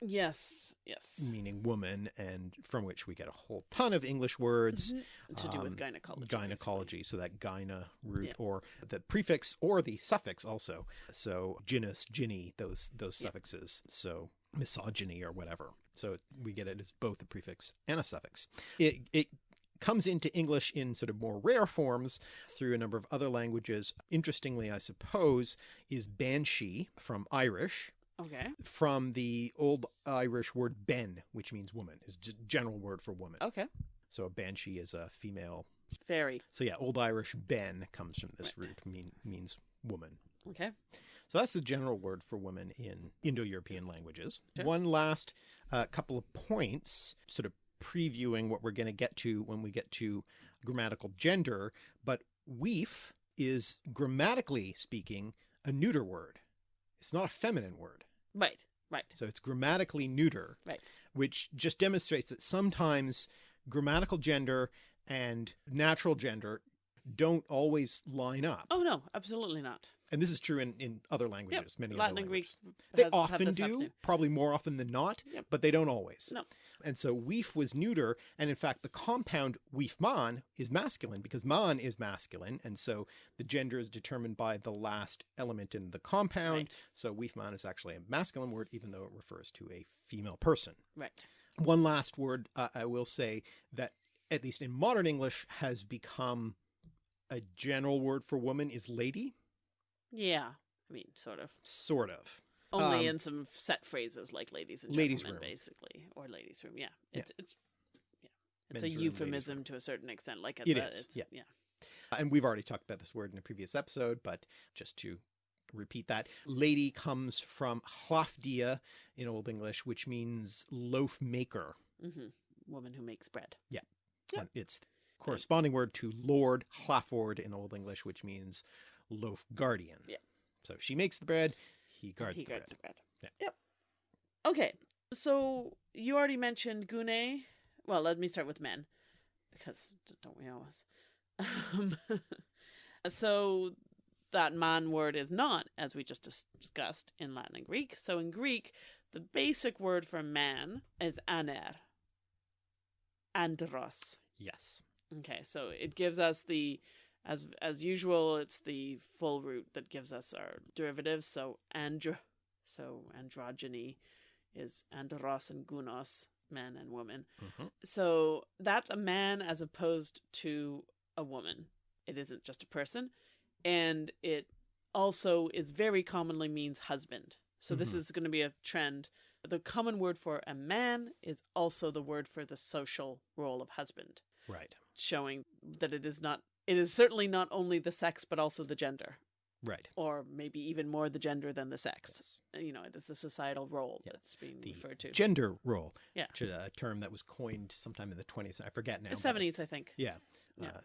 Yes. Yes. meaning woman, and from which we get a whole ton of English words. Mhm. To do with um, gynecology. Gynecology, so that gyna root, Yeah. or the prefix or the suffix also. So genus, ginny, those those Yeah. suffixes. So misogyny or whatever. So we get it as both a prefix and a suffix. It it comes into English in sort of more rare forms through a number of other languages. Interestingly, I suppose, is banshee from Irish, Okay. from the old Irish word ben, which means woman, is general word for woman. Okay. So a banshee is a female. Fairy. So yeah, old Irish ben comes from this Right. root, mean means woman. Okay. So that's the general word for woman in Indo-European languages. Sure. One last uh, couple of points, sort of previewing what we're going to get to when we get to grammatical gender. But weef is grammatically speaking a neuter word. It's not a feminine word. Right. Right. So it's grammatically neuter, Right. which just demonstrates that sometimes grammatical gender and natural gender don't always line up. Oh no, absolutely not. And this is true in, in other languages, many Latin other and Greek. languages. They has- often do, probably more often than not, Yep. but they don't always. No. And so weef was neuter, and in fact the compound weefman is masculine because man is masculine, and so the gender is determined by the last element in the compound. Right. So weefman is actually a masculine word, even though it refers to a female person. Right. One last word uh, I will say that, at least in modern English, has become a general word for woman is lady, Yeah. I mean, sort of. sort of. Only Um, in some set phrases like ladies and ladies' room. basically, or ladies' room. Yeah. Yeah. It's it's yeah. It's Men's a room, euphemism to a certain extent. Like it's It a, is, It's, yeah. yeah. And we've already talked about this word in a previous episode, but just to repeat that, lady comes from hlafdia in Old English, which means loaf maker. hmm Woman who makes bread. Yep. And it's the corresponding word to lord, hlaford in Old English, which means loaf guardian. Yeah. So she makes the bread, he guards he the guards bread. the bread. Yeah. Yep. Okay. So you already mentioned gune. Well, let me start with men, because don't we always? Um, so that man word is not, as we just dis- discussed, in Latin and Greek. So in Greek, the basic word for man is aner. Andros. Yes. Okay, so it gives us the as as usual, it's the full root that gives us our derivatives. So andro, so androgyny is andros and gunos, man and woman. Mhm. So that's a man as opposed to a woman. it isn't just a person, and it also is very commonly means husband. So this Mhm. is going to be a trend. The common word for a man is also the word for the social role of husband, Right. showing that it is not it is certainly not only the sex but also the gender Right. or maybe even more the gender than the sex. Yes. You know, it is the societal role Yeah. that's being The referred to. Gender role. Yeah. Which is a term that was coined sometime in the 20s. I forget now. the 70s, I think. Yeah. Yeah. Uh,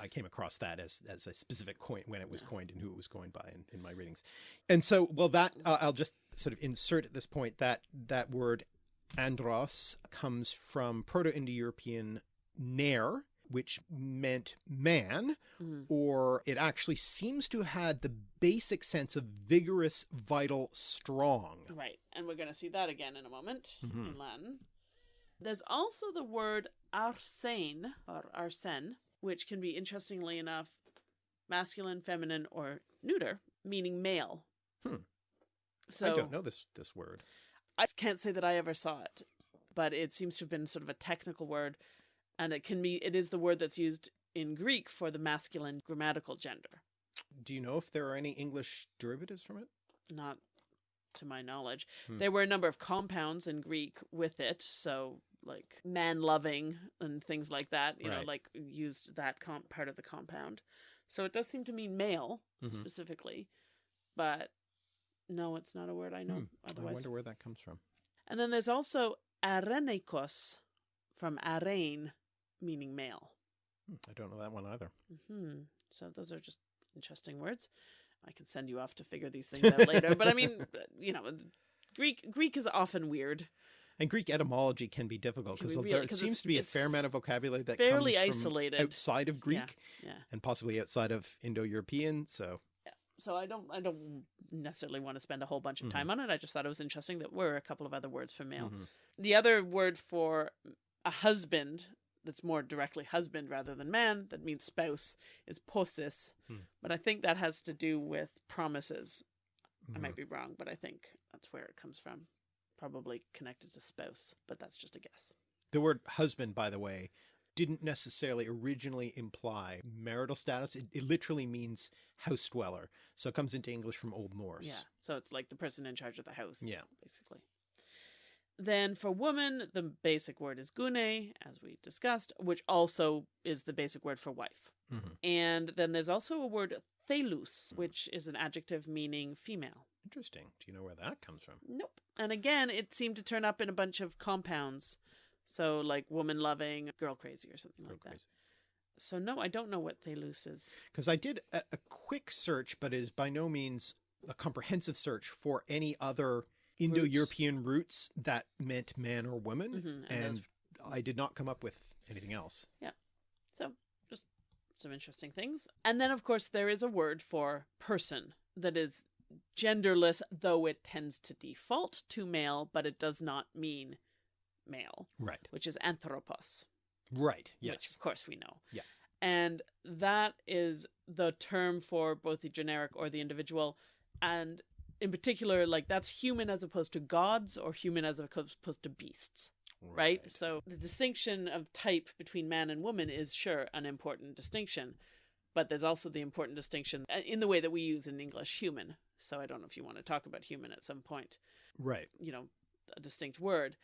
I came across that as, as a specific coin when it was Yeah. coined and who it was coined by in, in my readings. And so, well, that uh, I'll just sort of insert at this point that that word andros comes from Proto-Indo-European ner, which meant man, Mhm. or it actually seems to have had the basic sense of vigorous, vital, strong. Right. And we're going to see that again in a moment Mhm. in Latin. There's also the word arsene or arsene, which can be interestingly enough masculine, feminine, or neuter, meaning male. Hmm. So I don't know this this word. I can't say that I ever saw it, but it seems to have been sort of a technical word, and it can be it is the word that's used in Greek for the masculine grammatical gender. Do you know if there are any English derivatives from it? Not to my knowledge. Hmm. There were a number of compounds in Greek with it, so like man loving and things like that, you know, like used that comp- part of the compound. So it does seem to mean male Mhm. specifically, but no, it's not a word I know Hmm. I wonder where that comes from. And then there's also arenikos from arene, meaning male. Hmm, I don't know that one either. Hmm. So those are just interesting words. I can send you off to figure these things out later. But I mean, you know, Greek Greek is often weird. And Greek etymology can be difficult because be there seems to be a fair amount of vocabulary that fairly comes from isolated. outside of Greek Yeah. and possibly outside of Indo-European. So So I don't I don't necessarily want to spend a whole bunch of time on it. I just thought it was interesting that were a couple of other words for male. mhm. The other word for a husband that's more directly husband rather than man that means spouse is posis. Hmm. But I think that has to do with promises. I Mhm. might be wrong, but I think that's where it comes from. Probably connected to spouse, but that's just a guess. the word husband, by the way, didn't necessarily originally imply marital status. It, it literally means house dweller. So it comes into English from Old Norse. Yeah. So it's like the person in charge of the house. Yeah. Basically. Then for woman, the basic word is gune, as we discussed, which also is the basic word for wife. Mhm. And then there's also a word thelus, which is an adjective meaning female. Interesting. Do you know where that comes from? Nope. And again, it seemed to turn up in a bunch of compounds. So like woman loving, girl crazy, or something like that. So no, I don't know what thelus is. Because I did a, a quick search, but it is by no means a comprehensive search for any other Indo-European roots that meant man or woman, Mhm, and and those- I did not come up with anything else. Yeah. So just some interesting things. And then of course there is a word for person that is genderless, though it tends to default to male, but it does not mean male, Right. which is anthropos. Right. which Yes. of course we know. Yeah. And that is the term for both the generic or the individual. And in particular, like that's human as opposed to gods or human as opposed to beasts, right? So the distinction of type between man and woman is sure an important distinction, but there's also the important distinction uh, in the way that we use in English human. So I don't know if you want to talk about human at some point Right. you know, a distinct word.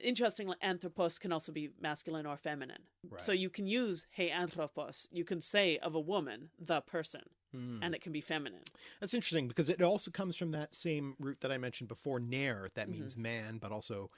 Interestingly, anthropos can also be masculine or feminine. Right. So you can use hey anthropos, you can say of a woman, the person, Hmm. and it can be feminine. That's interesting because it also comes from that same root that I mentioned before, nair, that Mhm. means man, but also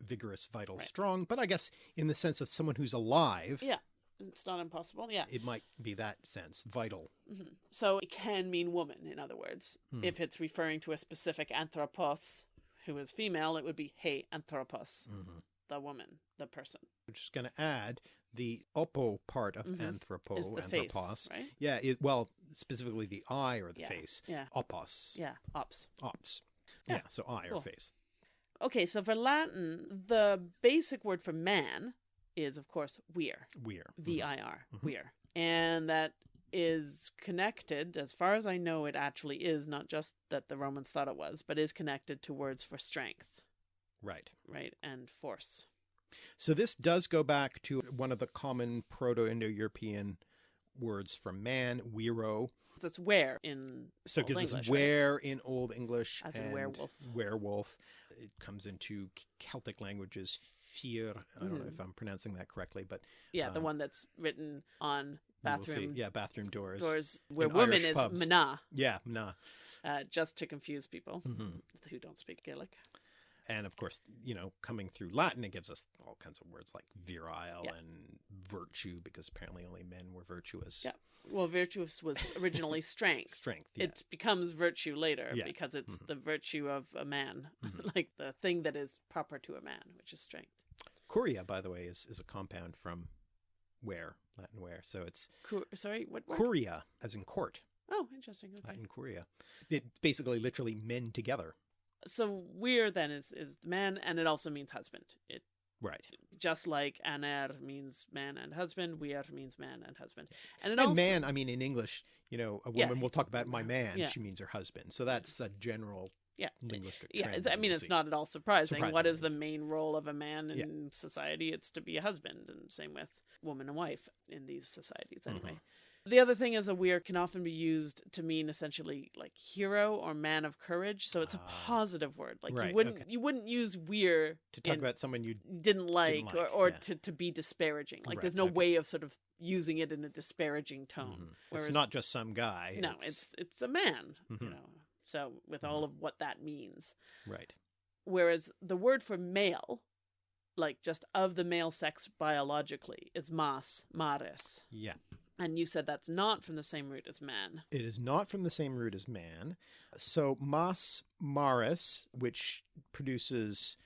vigorous, vital, Right. strong. But I guess in the sense of someone who's alive, Yeah. It's not impossible. Yeah. it might be that sense, vital. hmm So it can mean woman, in other words. Hmm. If it's referring to a specific anthropos who is female, it would be hey anthropos, Mhm. The woman, the person. Which just going to add the oppo part of Mhm. anthropo, Is the face, anthropos. right? Yeah, it, well, specifically the eye or the Yeah. face. Yeah. Opos. Yeah. Ops. Ops. Yeah, Yeah, so eye cool. or face. Okay, so for Latin, the basic word for man is, of course, wir. Weir. V I R, Mhm. wir. And that is connected, as far as I know, it actually is, not just that the Romans thought it was, but is connected to words for strength, Right. right? And force. So this does go back to one of the common Proto-Indo-European words for man, wero. That's where in So it gives English, us right? where in Old English. As in werewolf. Werewolf. It comes into Celtic languages, fear. I don't know Mhm. if I'm pronouncing that correctly, but Yeah, the um, one that's written on bathroom Yeah, bathroom doors. doors where in woman Irish is pubs. mana, Yeah, nah. uh, just to confuse people hmm who don't speak Gaelic. And of course, you know, coming through Latin, it gives us all kinds of words like virile Yeah. and virtue, because apparently only men were virtuous. Yeah. Well, virtuous was originally strength. Strength. Yeah. It becomes virtue later Yeah. because it's Mhm. the virtue of a man, Mhm. like the thing that is proper to a man, which is strength. Curia, by the way, is, is a compound from where, Latin where. So it's Cur- sorry, what? word? curia, as in court, Oh, interesting. Okay. Latin curia. It basically literally men together. So weir then is is the man, and it also means husband. It Right. just like aner means man and husband, weir means man and husband, and it And also man, I mean, in English, you know, a Yeah. woman will talk about my man. Yeah. She means her husband. So that's a general yeah. linguistic Yeah, it's, I mean, it's not at all surprising. What is the main role of a man Yeah. in society? It's to be a husband, and same with woman and wife in these societies, Mm-hmm. anyway. The other thing is a weir can often be used to mean essentially like hero or man of courage. So it's a Ah. positive word. Like Right, you wouldn't okay. you wouldn't use weir To talk about someone you didn't like, or, like, or yeah. to, to be disparaging. Like Right, there's no okay. way of sort of using it in a disparaging tone. Mhm. Whereas, it's not just some guy. no, it's it's a man, you Mhm. know. So with all of what that means. right. Whereas the word for male, like just of the male sex biologically, is mas, maris. Yeah. And you said that's not from the same root as man. It is not from the same root as man. So mas maris, which produces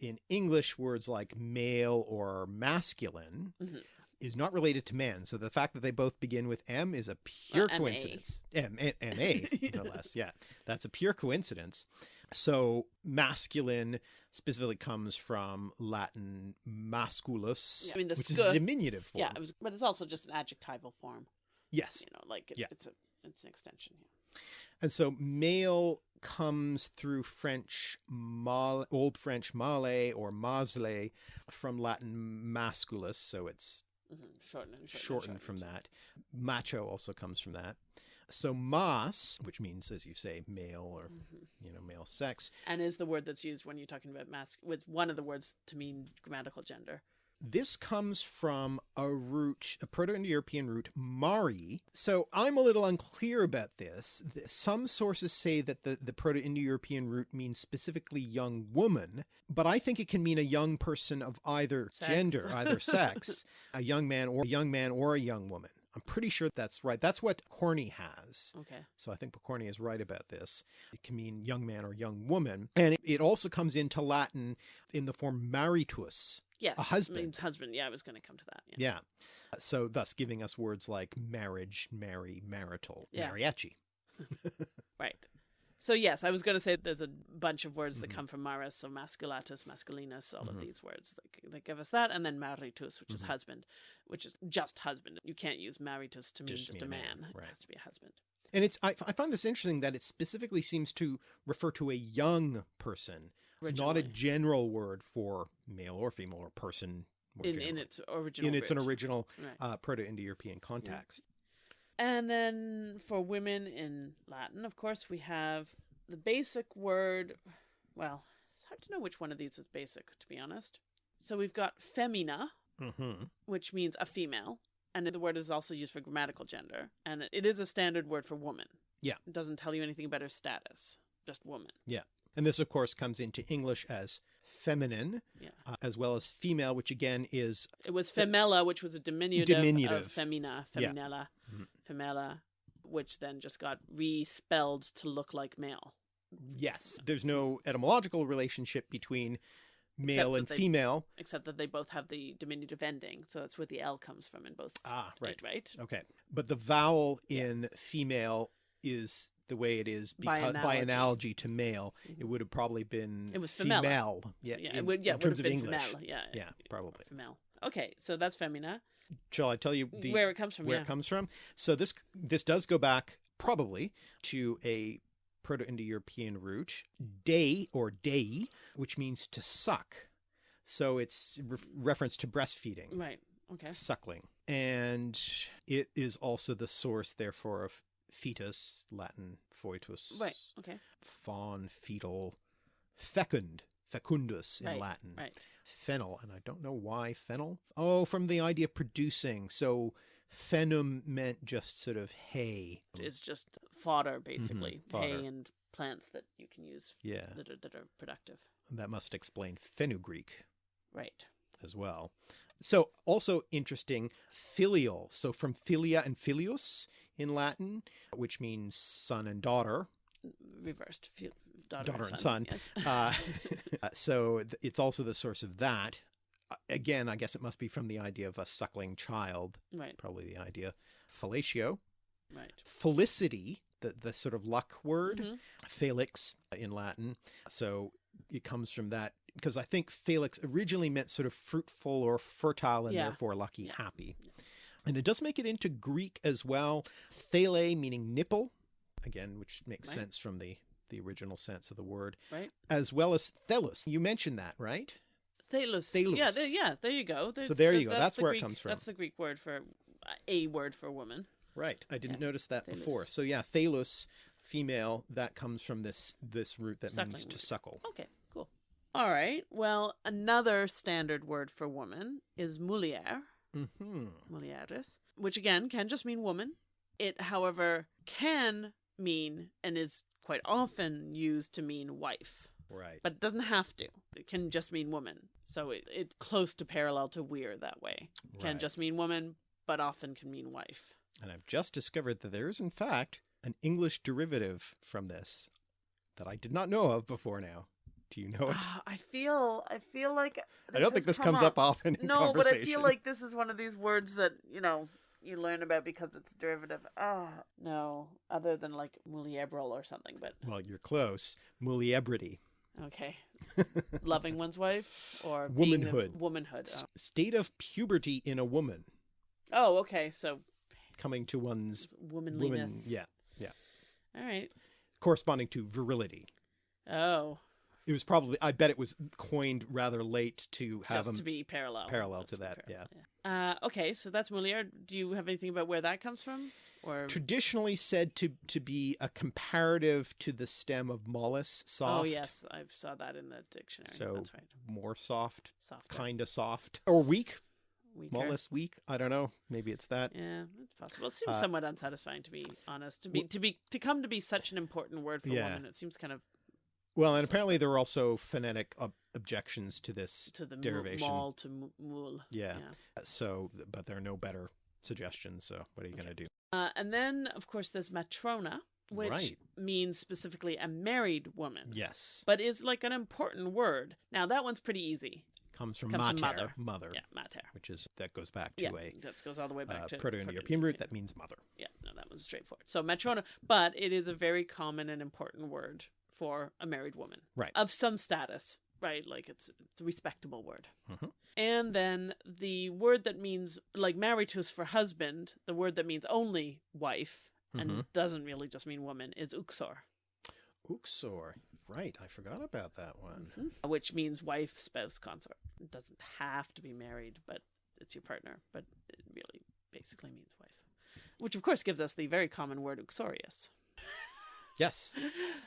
in English words like male or masculine, Mhm. Is not related to man. So the fact that they both begin with M is a pure MA. coincidence. M M A, no less. Yeah, that's a pure coincidence. So masculine specifically comes from Latin masculus, Yeah, I mean, the which is a diminutive form. Yeah, it was, but it's also just an adjectival form. yes. You know, like it, Yeah. it's a it's an extension. Yeah. And so male comes through French, mal, Old French male or masle from Latin masculus, so it's hmm Shortened and shortened, shortened from that. Macho also comes from that. So mas, which means, as you say, male or Mhm. you know male sex, And is the word that's used when you're talking about mask with one of the words to mean grammatical gender. This comes from a root, a Proto-Indo-European root, mari. So I'm a little unclear about this. Some sources say that the, the Proto-Indo-European root means specifically young woman, but I think it can mean a young person of either Sex. gender, either sex, a young man or a young man or a young woman. I'm pretty sure that's right. That's what Corny has. Okay. So I think Pokorny is right about this. It can mean young man or young woman. And it, it also comes into Latin in the form maritus. Yes. A husband. Means husband. Yeah, I was going to come to that. Yeah. Yeah. So thus giving us words like marriage, marry, marital, Yeah. mariachi. Right. So yes, I was going to say there's a bunch of words that Mhm. come from maris, so masculatus, masculinus, all of Mhm. these words that, that give us that, and then maritus, which is Mhm. husband, which is just husband. You can't use maritus to mean Just just, mean a man, man. right. It has to be a husband. And it's I, I find this interesting that it specifically seems to refer to a young person. It's not a general word for male or female or person. In, in its original. in its an original Right. uh, Proto-Indo-European context. And then for women in Latin, of course, we have the basic word. Well, it's hard to know which one of these is basic, to be honest. So we've got femina, hmm which means a female, and the word is also used for grammatical gender, and it is a standard word for woman. Yeah. It doesn't tell you anything about her status, just woman. Yeah. And this, of course, comes into English as feminine, Yeah. uh, as well as female, which again is It was femella, which was a diminutive, Diminutive. of femina, Yeah. feminella, Mhm. Femella, which then just got respelled to look like male. yes. There's no etymological relationship between male and they- female. except that they both have the diminutive ending, so that's where the L comes from in both. Ah, right. it, right. Okay. But the vowel in female is the way it is because by analogy. analogy to male. It Mhm. would have probably been It was femella. female. Yeah, Yeah, in, it would. Yeah, in it terms of English. female. Yeah, Yeah, probably. female. Okay, so that's femina. Shall I tell you the where it comes from? where yeah. it comes from. So this this does go back probably to a Proto-Indo-European root, day or dei, which means to suck. So it's re- reference to breastfeeding. Right. Okay. suckling. And it is also the source, therefore, of fetus, Latin foetus, Right. Okay. fawn, fetal, fecund, fecundus in Right, Latin, Right. fennel. And I don't know why fennel. Oh, from the idea of producing. So fenum meant just sort of hay. It's just fodder, basically, Mm-hmm. fodder. hay and plants that you can use Yeah, that are that are productive. that must explain fenugreek. Right. as well. So also interesting, filial. So from filia and filius in Latin, which means son and daughter. Reversed. Daughter, Daughter and and son. son. Yes. Uh, so th- it's also the source of that. Uh, Again, I guess it must be from the idea of a suckling child, right. probably the idea. Fellatio, Right. felicity, the, the sort of luck word, Mhm. felix in Latin. So it comes from that because I think felix originally meant sort of fruitful or fertile and Yeah. therefore lucky, Yeah. happy. And it does make it into Greek as well. Thele meaning nipple, again, which makes Right. sense from the the original sense of the word, Right. as well as thelus. You mentioned that, right? Thalus. Thalus. Yeah. There, yeah. There you go. There's- there you that's- go. That's the where it comes from. That's the Greek word for a word for woman. Right. I didn't Yeah. notice that before. So yeah, thelus, female, that comes from this this root that means to root. suckle. Okay. Cool. All right. Well, another standard word for woman is mulier. hmm mulieris, which again can just mean woman. It, however, can mean and is quite often used to mean wife, Right. but it doesn't have to. It can just mean woman. So it, it's close to parallel to weir that way. Can Right. just mean woman, but often can mean wife. And I've just discovered that there is, in fact, an English derivative from this that I did not know of before now. Do you know it? Ah, I feel, I feel like I don't think this comes up often in No, but. I feel like this is one of these words that you know you learn about because it's a derivative. Ah, no, other than like muliebril or something. But Well, you're close. Muliebrity. Okay. Loving one's wife or Womanhood. Womanhood. S- State of puberty in a woman. Oh. oh, okay. So Coming to one's womanliness. woman. Yeah. All right. Corresponding to virility. Oh, It was probably, I bet it was coined rather late to have just them. to be parallel. parallel Just to that, parallel, yeah. Uh, okay, so that's mulier. Do you have anything about where that comes from? Or Traditionally said to, to be a comparative to the stem of mollis, soft. oh yes, I saw that in the dictionary. So that's right. more soft, Soft. kind of soft. Or weak. Weaker. Mollis weak. I don't know. Maybe it's that. Yeah, it's possible. It seems Uh, somewhat unsatisfying to be honest. To be to be to come to be such an important word for Yeah. woman, it seems kind of Well, and apparently there were also phonetic ob- objections to this. to the Derivation. mall to mul. Yeah. So, but there are no better suggestions. So, what are you going to do? Uh, and then, of course, there's matrona, which Right. means specifically a married woman, Yes. but is like an important word. Now, that one's pretty easy. Comes from comes from mater, mother. mother, Yeah, mater. which is that goes back to Yeah, a that goes all the way back uh, to Proto-Indo-European root that means mother. Yeah, no, that one's straightforward. So matrona, but it is a very common and important word for a married woman, Right. Of some status, right? Like it's it's a respectable word. Mhm. And then the word that means like married to maritus for husband, the word that means only wife and Mhm. doesn't really just mean woman is uxor, Uxor. Right. I forgot about that one. which means wife, spouse, consort. It doesn't have to be married, but it's your partner, but it really basically means wife. Which of course gives us the very common word uxorious. Yes.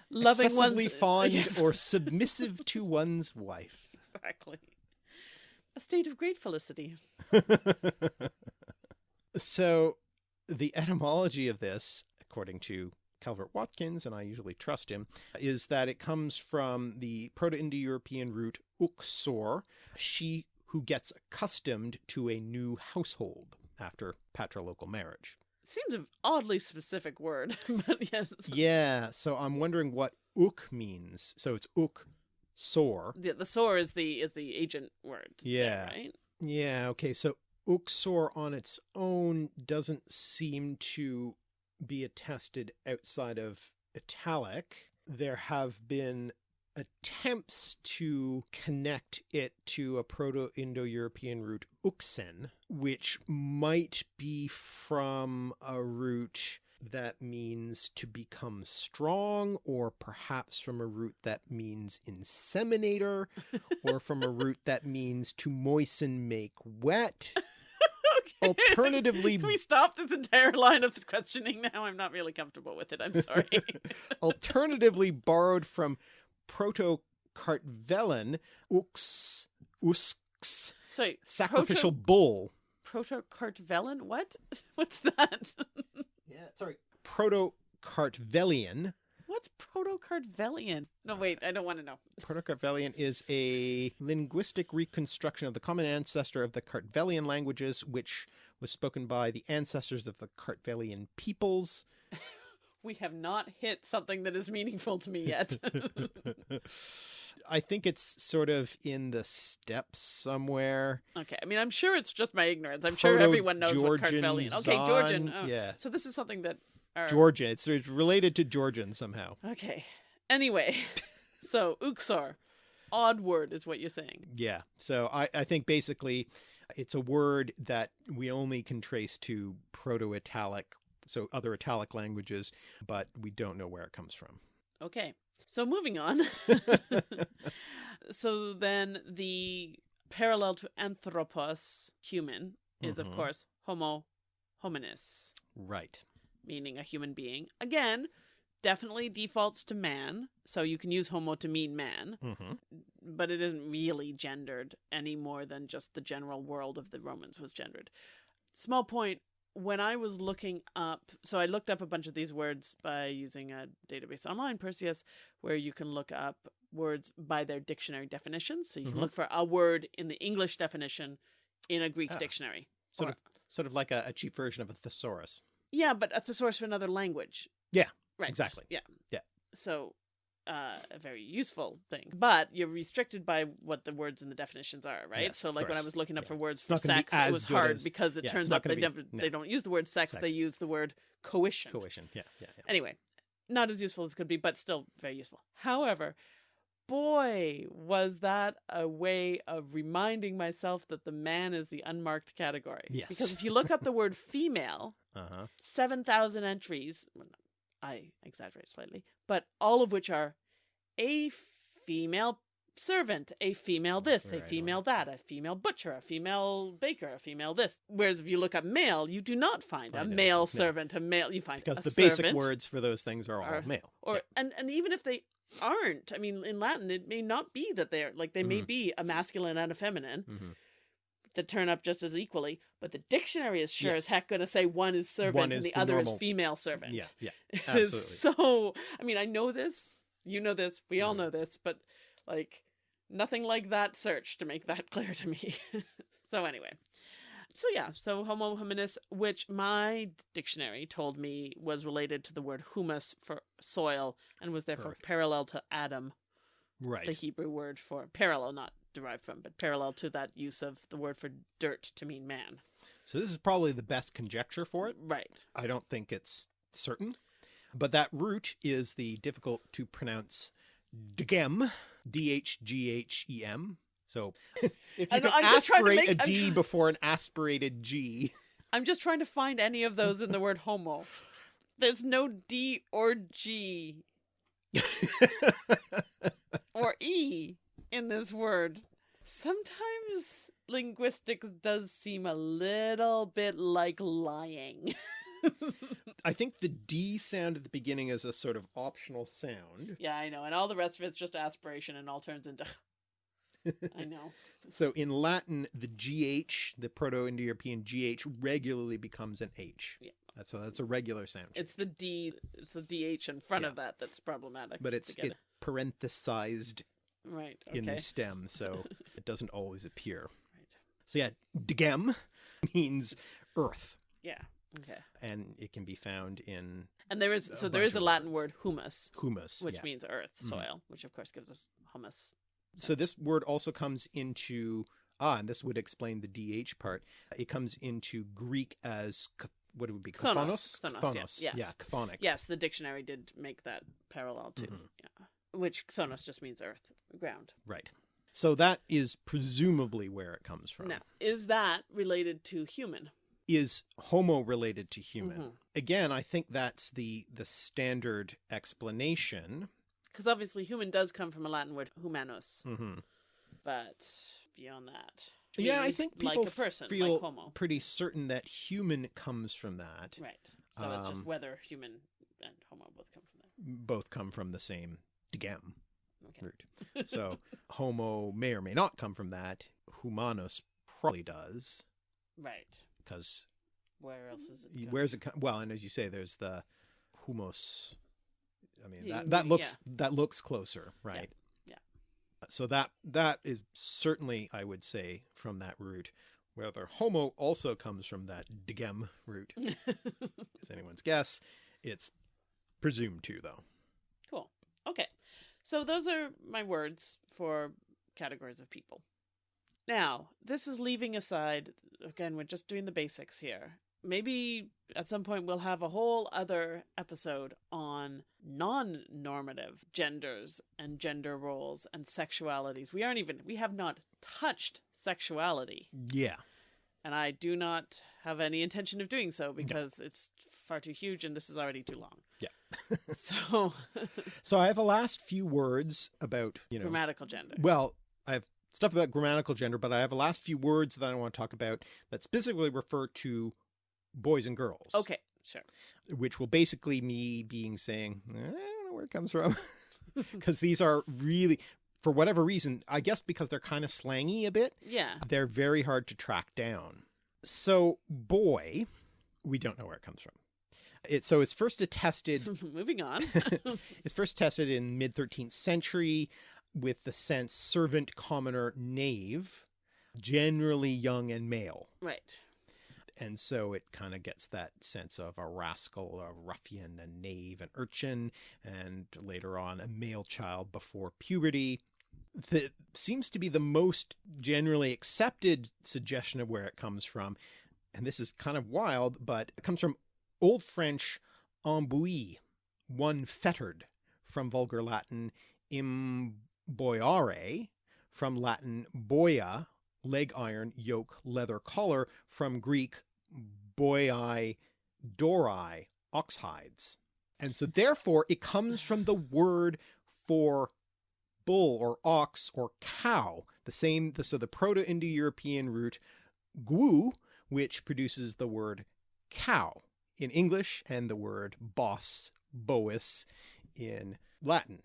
Loving Excessively one's uh, fond Yes. or submissive to one's wife. exactly. A state of great felicity. so, the etymology of this, according to Calvert Watkins, and I usually trust him, is that it comes from the Proto Indo European root uxor, she who gets accustomed to a new household after patrilocal marriage. Seems an oddly specific word, but yes. Yeah, so I'm wondering what uk means. So it's uk sor. The, the sore is the is the agent word. there, Yeah. right. Yeah, okay, so uxor on its own doesn't seem to be attested outside of italic. There have been attempts to connect it to a Proto Indo European root uxen, which might be from a root that means to become strong, or perhaps from a root that means inseminator, or from a root that means to moisten, make wet. Alternatively, Can we stop this entire line of questioning now? I'm not really comfortable with it. I'm sorry. alternatively borrowed from Proto-Kartvelian, ux, usks, sorry. sacrificial bull. Proto Kartvelian? What? What's that? Yeah, sorry. Proto-Kartvelian. What's Proto-Kartvelian? No, wait. I don't want to know. Proto-Kartvelian is a linguistic reconstruction of the common ancestor of the Kartvelian languages, which was spoken by the ancestors of the Kartvelian peoples. We have not hit something that is meaningful to me yet. I think it's sort of in the steppes somewhere. okay. I mean, I'm sure it's just my ignorance. I'm sure everyone knows what Proto-Georgian Kartvelian. Okay, Georgian. Oh, Yeah. So this is something that. Our... Georgian. It's, related to Georgian somehow. Okay. Anyway, so Uxor, odd word is what you're saying. Yeah. So I, I think basically it's a word that we only can trace to Proto Italic, so other Italic languages, but we don't know where it comes from. Okay. So moving on. so then the parallel to anthropos, human, is of Mhm. course homo hominis, Right. meaning a human being. Again, definitely defaults to man, so you can use homo to mean man, hmm but it isn't really gendered any more than just the general world of the Romans was gendered. Small point when I was looking up, so I looked up a bunch of these words by using a database online, Perseus, where you can look up words by their dictionary definitions. So you can look for a word in the English definition in a Greek Ah. dictionary. Sort Or- of sort of like a, a cheap version of a thesaurus. Yeah, but a thesaurus for another language. Yeah, Right. exactly. Yeah. Yeah. So uh, a very useful thing. But you're restricted by what the words and the definitions are, right? Yes, so like when I was looking up Yeah. for words It's for not gonna be sex, it was hard as- because it yeah, turns not out they be- never no. they don't use the word sex, they use the word coition. Coition. Yeah, yeah, yeah. Anyway, not as useful as it could be, but still very useful. However, boy, was that a way of reminding myself that the man is the unmarked category. Yes. Because if you look up the word female, Uh-huh. 7,000 entries. I exaggerate slightly, but all of which are a female servant, a female this, a female right. that, a female butcher, a female baker, a female this. Whereas if you look up male, you do not find a Find male no. servant, a male, you find Because the basic words for those things are all are- male. or Yeah. and and even if they aren't, I mean, in Latin, it may not be that they're like they may Mhm. be a masculine and a feminine Mhm. That turn up just as equally, but the dictionary is sure as heck going to say one is servant is and the, the other normal- is female servant. Yeah, yeah. Absolutely. so, I mean, I know this, you know this, we all Mhm. know this, but like nothing like that search to make that clear to me. so anyway. So yeah, so homo hominis, which my dictionary told me was related to the word humus for soil and was therefore Earth. parallel to Adam, Right. the Hebrew word for parallel, not derived from, but parallel to that use of the word for dirt to mean man. So this is probably the best conjecture for it. Right. I don't think it's certain. But that root is the difficult to pronounce dgem, D H G H E M. So if you know, can I'm just trying aspirate make- a I'm before an aspirated G, I'm just trying to find any of those in the word homo. There's no D or G or E in this word. Sometimes linguistics does seem a little bit like lying. I think the D sound at the beginning is a sort of optional sound. yeah, I know. And all the rest of it's just aspiration and all turns into. I know. So in Latin, the GH, the Proto-Indo-European GH, regularly becomes an H. Yeah. That's- So that's a regular sound. It's the D, it's the DH in front Yeah. of that that's problematic. but it's it parenthesized. Right. Okay. in the stem, so it doesn't always appear. Right. So yeah, dgem means earth, Yeah. Okay. and it can be found in And there is so there is a Latin words. word humus, humus. which yeah. means earth, Mhm. soil, which of course gives us hummus. So this word also comes into ah, and this would explain the dh part. It comes into Greek as what it would be Chthonios. chthonios. Chthonios, yes, yes. Yeah, chthonic. Yes, the dictionary did make that parallel too. Mhm. Yeah. Which chthonios just means earth, ground. Right. So that is presumably where it comes from. Now, is that related to human? Is homo related to human? Mhm. Again, I think that's the the standard explanation. Because obviously human does come from a Latin word humanus, hmm but beyond that, Yeah, I think like people a person, feel like homo. pretty certain that human comes from that. Right. So it's just Um, whether human and homo both come from that. Both come from the same dgem Okay. root. So homo may or may not come from that. Humanus probably does Right. because Where else is it? going? where's it? Well, and as you say, there's the humus. I mean, Yeah, that, that yeah. looks that looks closer, right? yeah. Uh, so that that is certainly, I would say, from that root. Whether homo also comes from that dgem root is anyone's guess. It's presumed to, though. Okay. So those are my words for categories of people. Now, this is leaving aside, again, we're just doing the basics here. Maybe at some point we'll have a whole other episode on non normative genders and gender roles and sexualities. We aren't even, we have not touched sexuality. Yeah. And I do not have any intention of doing so because it's far too huge and this is already too long. Yeah. so, So I have a last few words about you know. grammatical gender. Well, I have stuff about grammatical gender, but I have a last few words that I want to talk about that specifically refer to boys and girls. Okay, sure. Which will basically me being saying, "Eh, I don't know where it comes from. Because these are really, for whatever reason, I guess because they're kind of slangy a bit, Yeah. they're very hard to track down. So, boy, we don't know where it comes from. It, so it's first attested Moving on. it's first tested in mid 13th century with the sense servant, commoner, knave, generally young and male. right. And so it kind of gets that sense of a rascal, a ruffian, a knave, an urchin, and later on a male child before puberty. That seems to be the most generally accepted suggestion of where it comes from. And this is kind of wild, but it comes from Old French embouille, one fettered, from Vulgar Latin imboiare, from Latin boia, leg iron, yoke, leather collar, from Greek boiai, dorai, ox hides. And so therefore it comes from the word for bull or ox or cow, the same, so the Proto-Indo-European root gu, which produces the word cow in English and the word boss, bois in Latin.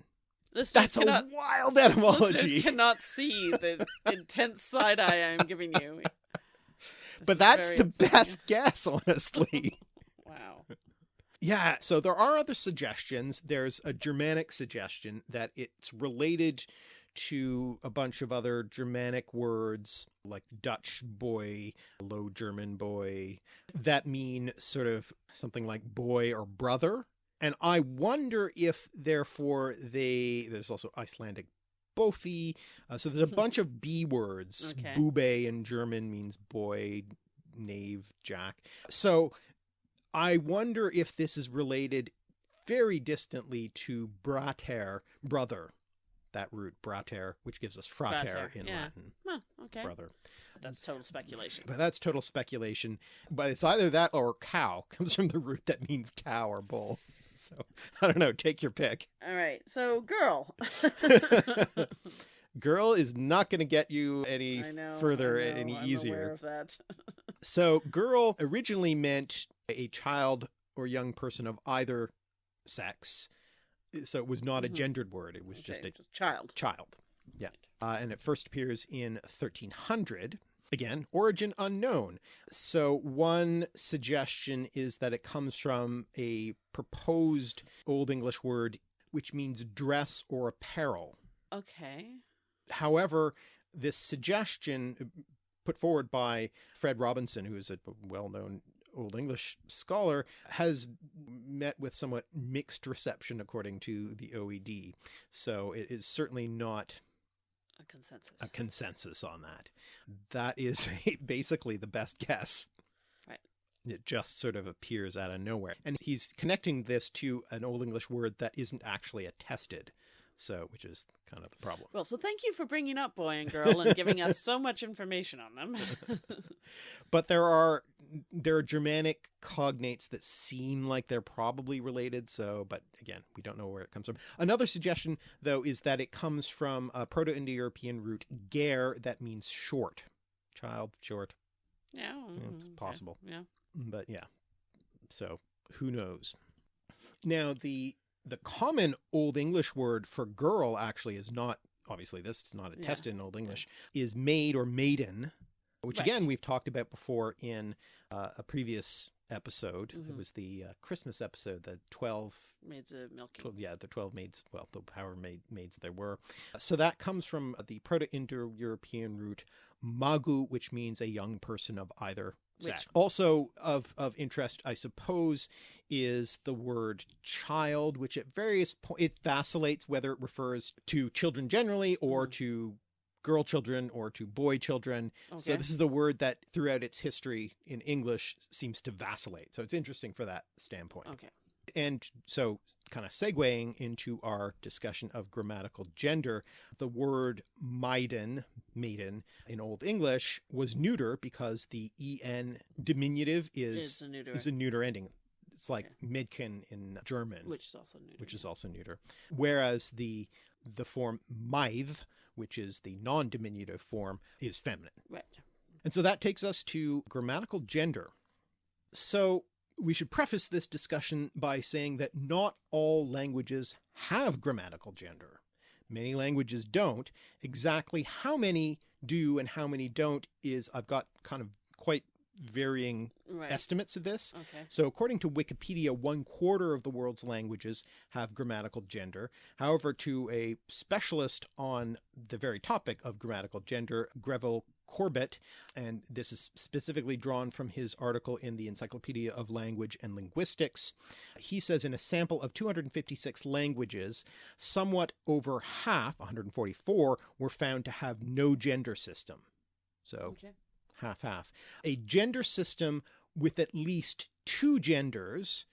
Listeners That's cannot, a wild listeners etymology. cannot see the intense side eye I am giving you. This but that's the upsetting. best guess, honestly. Yeah, so there are other suggestions. There's a Germanic suggestion that it's related to a bunch of other Germanic words like Dutch boy, Low German boy, that mean sort of something like boy or brother. And I wonder if, therefore, they. There's also Icelandic bofi. Uh, so there's a bunch of B words. Okay. Bube in German means boy, knave, jack. So I wonder if this is related very distantly to brater, brother. That root, brater, which gives us frater, Frater, in yeah. Latin, Huh, okay. brother. That's total speculation. But that's total speculation. But it's either that or cow comes from the root that means cow or bull. So I don't know. Take your pick. All right. So, girl. Girl is not going to get you any know. further know, any I'm easier. aware of that. So, girl originally meant a child or young person of either sex. So it was not a Mhm. gendered word. It was just a just child. child. Yeah. Uh, and it first appears in 1300. Again, origin unknown. So, one suggestion is that it comes from a proposed Old English word which means dress or apparel. Okay. However, this suggestion uh, put forward by Fred Robinson, who is a well known Old English scholar, has met with somewhat mixed reception according to the OED. So it is certainly not A consensus. a consensus on that. That is basically the best guess. Right. It just sort of appears out of nowhere. And he's connecting this to an Old English word that isn't actually attested. So, which is kind of the problem. Well, so thank you for bringing up boy and girl and giving us so much information on them. but there are there are Germanic cognates that seem like they're probably related. So, but again, we don't know where it comes from. Another suggestion, though, is that it comes from a Proto-Indo-European root "ger" that means short. child, short, Yeah, Yeah, mm, it's okay. possible. Yeah. but yeah. So who knows? Now the the common Old English word for girl actually is not obviously this is not Yeah. attested in Old English is maid or maiden, which Right. again we've talked about before in uh, a previous episode. It Mhm. was the uh, Christmas episode, the twelve Maids of milking. 12, yeah, the 12 maids, well, the power maid, maids there were. So that comes from the Proto-Indo-European root magu, which means a young person of either sex. Which- Also of, of interest, I suppose, is the word child, which at various points, it vacillates whether it refers to children generally or Mhm. to girl children or to boy children. So this is the word that throughout its history in English seems to vacillate. So it's interesting for that standpoint. Okay. And so, kind of segueing into our discussion of grammatical gender, the word maiden, maiden in Old English was neuter because the en diminutive is Is a neuter. is a neuter ending. It's like Okay. Mädchen in German, which is also neuter. which is also neuter. Whereas the the form maith, which is the non-diminutive form, is feminine. right. And so that takes us to grammatical gender. So we should preface this discussion by saying that not all languages have grammatical gender. Many languages don't. Exactly how many do and how many don't is I've got kind of quite varying Right. estimates of this. Okay. So, according to Wikipedia, one quarter of the world's languages have grammatical gender. However, to a specialist on the very topic of grammatical gender, Greville Corbett, and this is specifically drawn from his article in the Encyclopedia of Language and Linguistics, he says in a sample of 256 languages, somewhat over half, 144, were found to have no gender system. So, Okay. Half half. A gender system with at least two genders,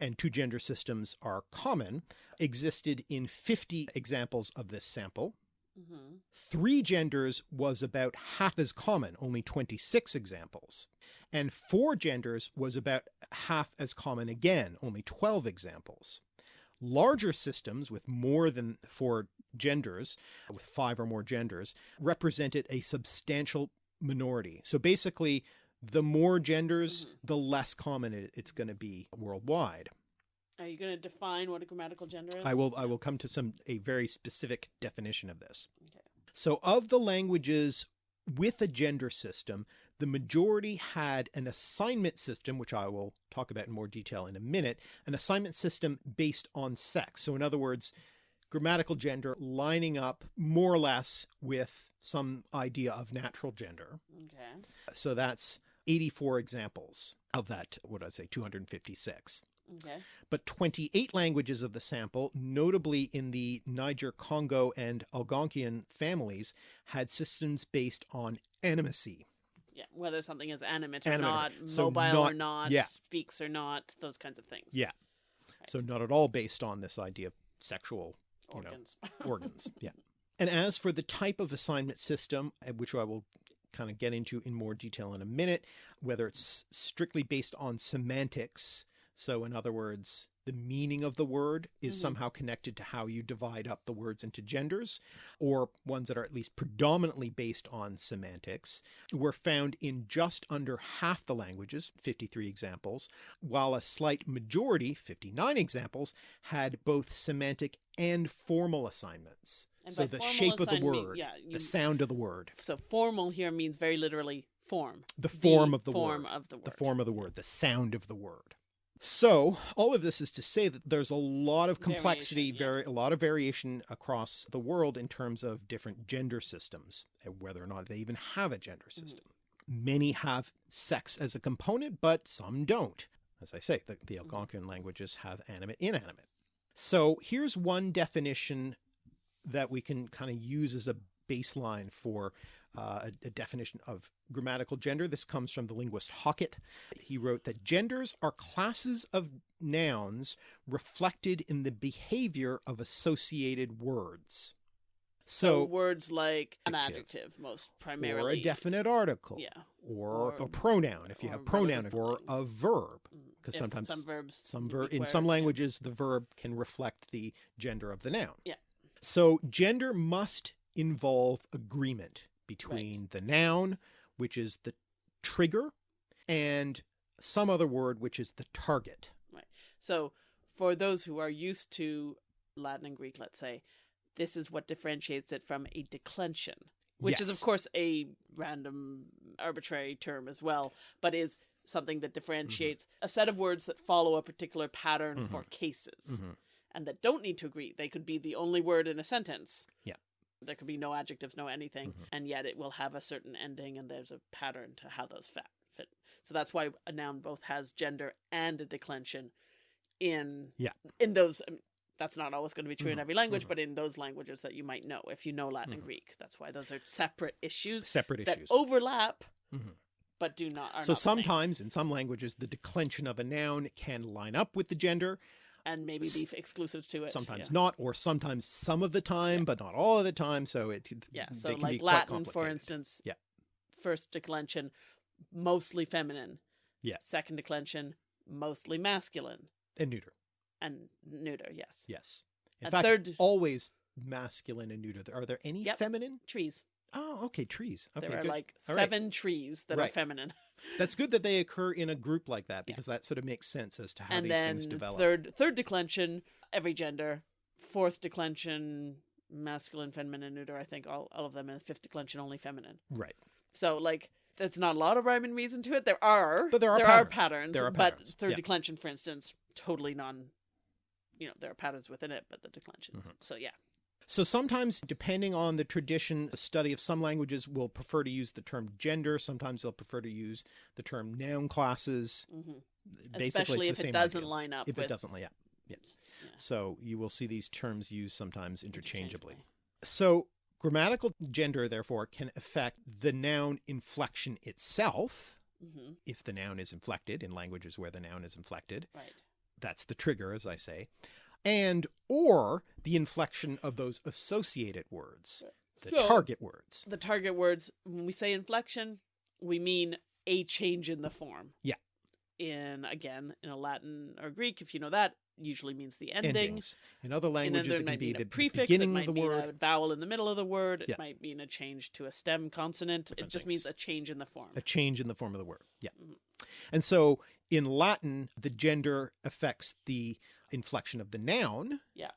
and two gender systems are common, existed in 50 examples of this sample. Mm-hmm. Three genders was about half as common, only 26 examples. And four genders was about half as common again, only 12 examples. Larger systems with more than four genders, with five or more genders, represented a substantial minority. So basically, the more genders, Mhm. the less common it, it's going to be worldwide. Are you going to define what a grammatical gender is? I will I will come to some a very specific definition of this. Okay. So of the languages with a gender system, the majority had an assignment system, which I will talk about in more detail in a minute, an assignment system based on sex. So in other words, grammatical gender lining up more or less with some idea of natural gender. Okay. So that's 84 examples of that, what did I say, 256 Okay. but 28 languages of the sample, notably in the Niger Congo and Algonquian families, had systems based on animacy. Yeah. Whether something is animate or Animate not, so mobile or not- not, yeah. speaks or not, those kinds of things. Yeah. So, not at all based on this idea of sexual you know, Organs. organs. Yeah. And as for the type of assignment system, uh, which I will kind of get into in more detail in a minute, whether it's strictly based on semantics, so in other words, the meaning of the word is Mhm. somehow connected to how you divide up the words into genders, or ones that are at least predominantly based on semantics, were found in just under half the languages, 53 examples, while a slight majority, 59 examples, had both semantic and formal assignments. And so the shape of the assign mean- word, yeah, you- the sound of the word, So formal here means very literally form. the form of the form word, of the word. the form of the word, the sound of the word. So all of this is to say that there's a lot of complexity, yeah. very a lot of variation across the world in terms of different gender systems, whether or not they even have a gender Mm-hmm. system. Many have sex as a component, but some don't. As I say, the, Mm-hmm. the Algonquian languages have animate, inanimate. So here's one definition that we can kind of use as a baseline for uh, a, a definition of grammatical gender. This comes from the linguist Hockett. He wrote that genders are classes of nouns reflected in the behavior of associated words. so So, words like an Adjective. most or a definite article, Yeah. or, Or- a pronoun if you have pronoun, or a verb. Mm, Because sometimes some verbs some ver- in some yeah. languages the verb can reflect the gender of the noun Yeah. so gender must involve agreement between the noun which is the trigger, and some other word, which is the target. Right. So, for those who are used to Latin and Greek, let's say, this is what differentiates it from a declension, which is, of course, a random, arbitrary term as well, but is something that differentiates a set of words that follow a particular pattern for cases Mhm. and that don't need to agree. They could be the only word in a sentence. Yeah. There could be no adjectives, no anything, Mhm. and yet it will have a certain ending, and there's a pattern to how those fit. So that's why a noun both has gender and a declension in Yeah. in those. um, That's not always going to be true in Mhm, every language, mhm. but in those languages that you might know if you know Latin and Mhm. Greek. That's why those are separate issues Separate that issues. overlap, Mhm. but do not. Are So not sometimes in some languages, the declension of a noun can line up with the gender, and maybe be exclusive to it. sometimes yeah. not, or sometimes some of the time, but not all of the time. So it Yeah, so like Latin, for instance, Yeah. first declension, mostly feminine. Yeah. Second declension, mostly masculine and neuter. and neuter. Yes. Yes. In A fact, third- always masculine and neuter. Are there any Yep. feminine? Trees. Oh, okay, trees. Okay, there are good. like All right. seven trees that are feminine, That's good that they occur in a group like that Yeah. because that sort of makes sense as to how and these things develop. third third declension, every gender. Fourth declension, masculine, feminine, neuter. I think all all of them, and fifth declension, only feminine. Right. So like. That's not a lot of rhyme and reason to it. There are, But there are patterns. are patterns. There are patterns. but third yeah. declension, for instance, totally non. You know, there are patterns within it, but the declension. Mhm. So yeah, So sometimes, depending on the tradition, the study of some languages will prefer to use the term gender. Sometimes they'll prefer to use the term noun classes. hmm Basically, especially if it doesn't idea. line up If with it doesn't, yeah. yeah. Yeah. So you will see these terms used sometimes interchangeably. interchangeably. So grammatical gender, therefore, can affect the noun inflection itself. Mhm, If the noun is inflected in languages where the noun is inflected, Right. that's the trigger, as I say, and or the inflection of those associated words, the So- target words. The target words, when we say inflection, we mean a change in the form. Yeah. In again, in a Latin or Greek, if you know that, usually means the ending. Endings. In other languages, it can might be the prefix. It beginning might of the mean word, a vowel in the middle of the word. It Yeah. might mean a change to a stem consonant. Different it just things. means a change in the form. a change in the form of the word. Yeah. Mhm. And so in Latin, the gender affects the inflection of the noun. Yeah.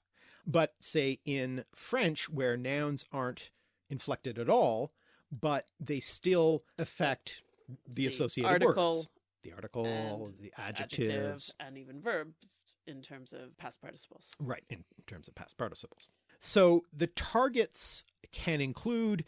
But say in French, where nouns aren't inflected at all, but they still affect the, The associated article words. The article, the Adjectives adjectives. and even verbs in terms of past participles. Right, in terms of past participles. So the targets can include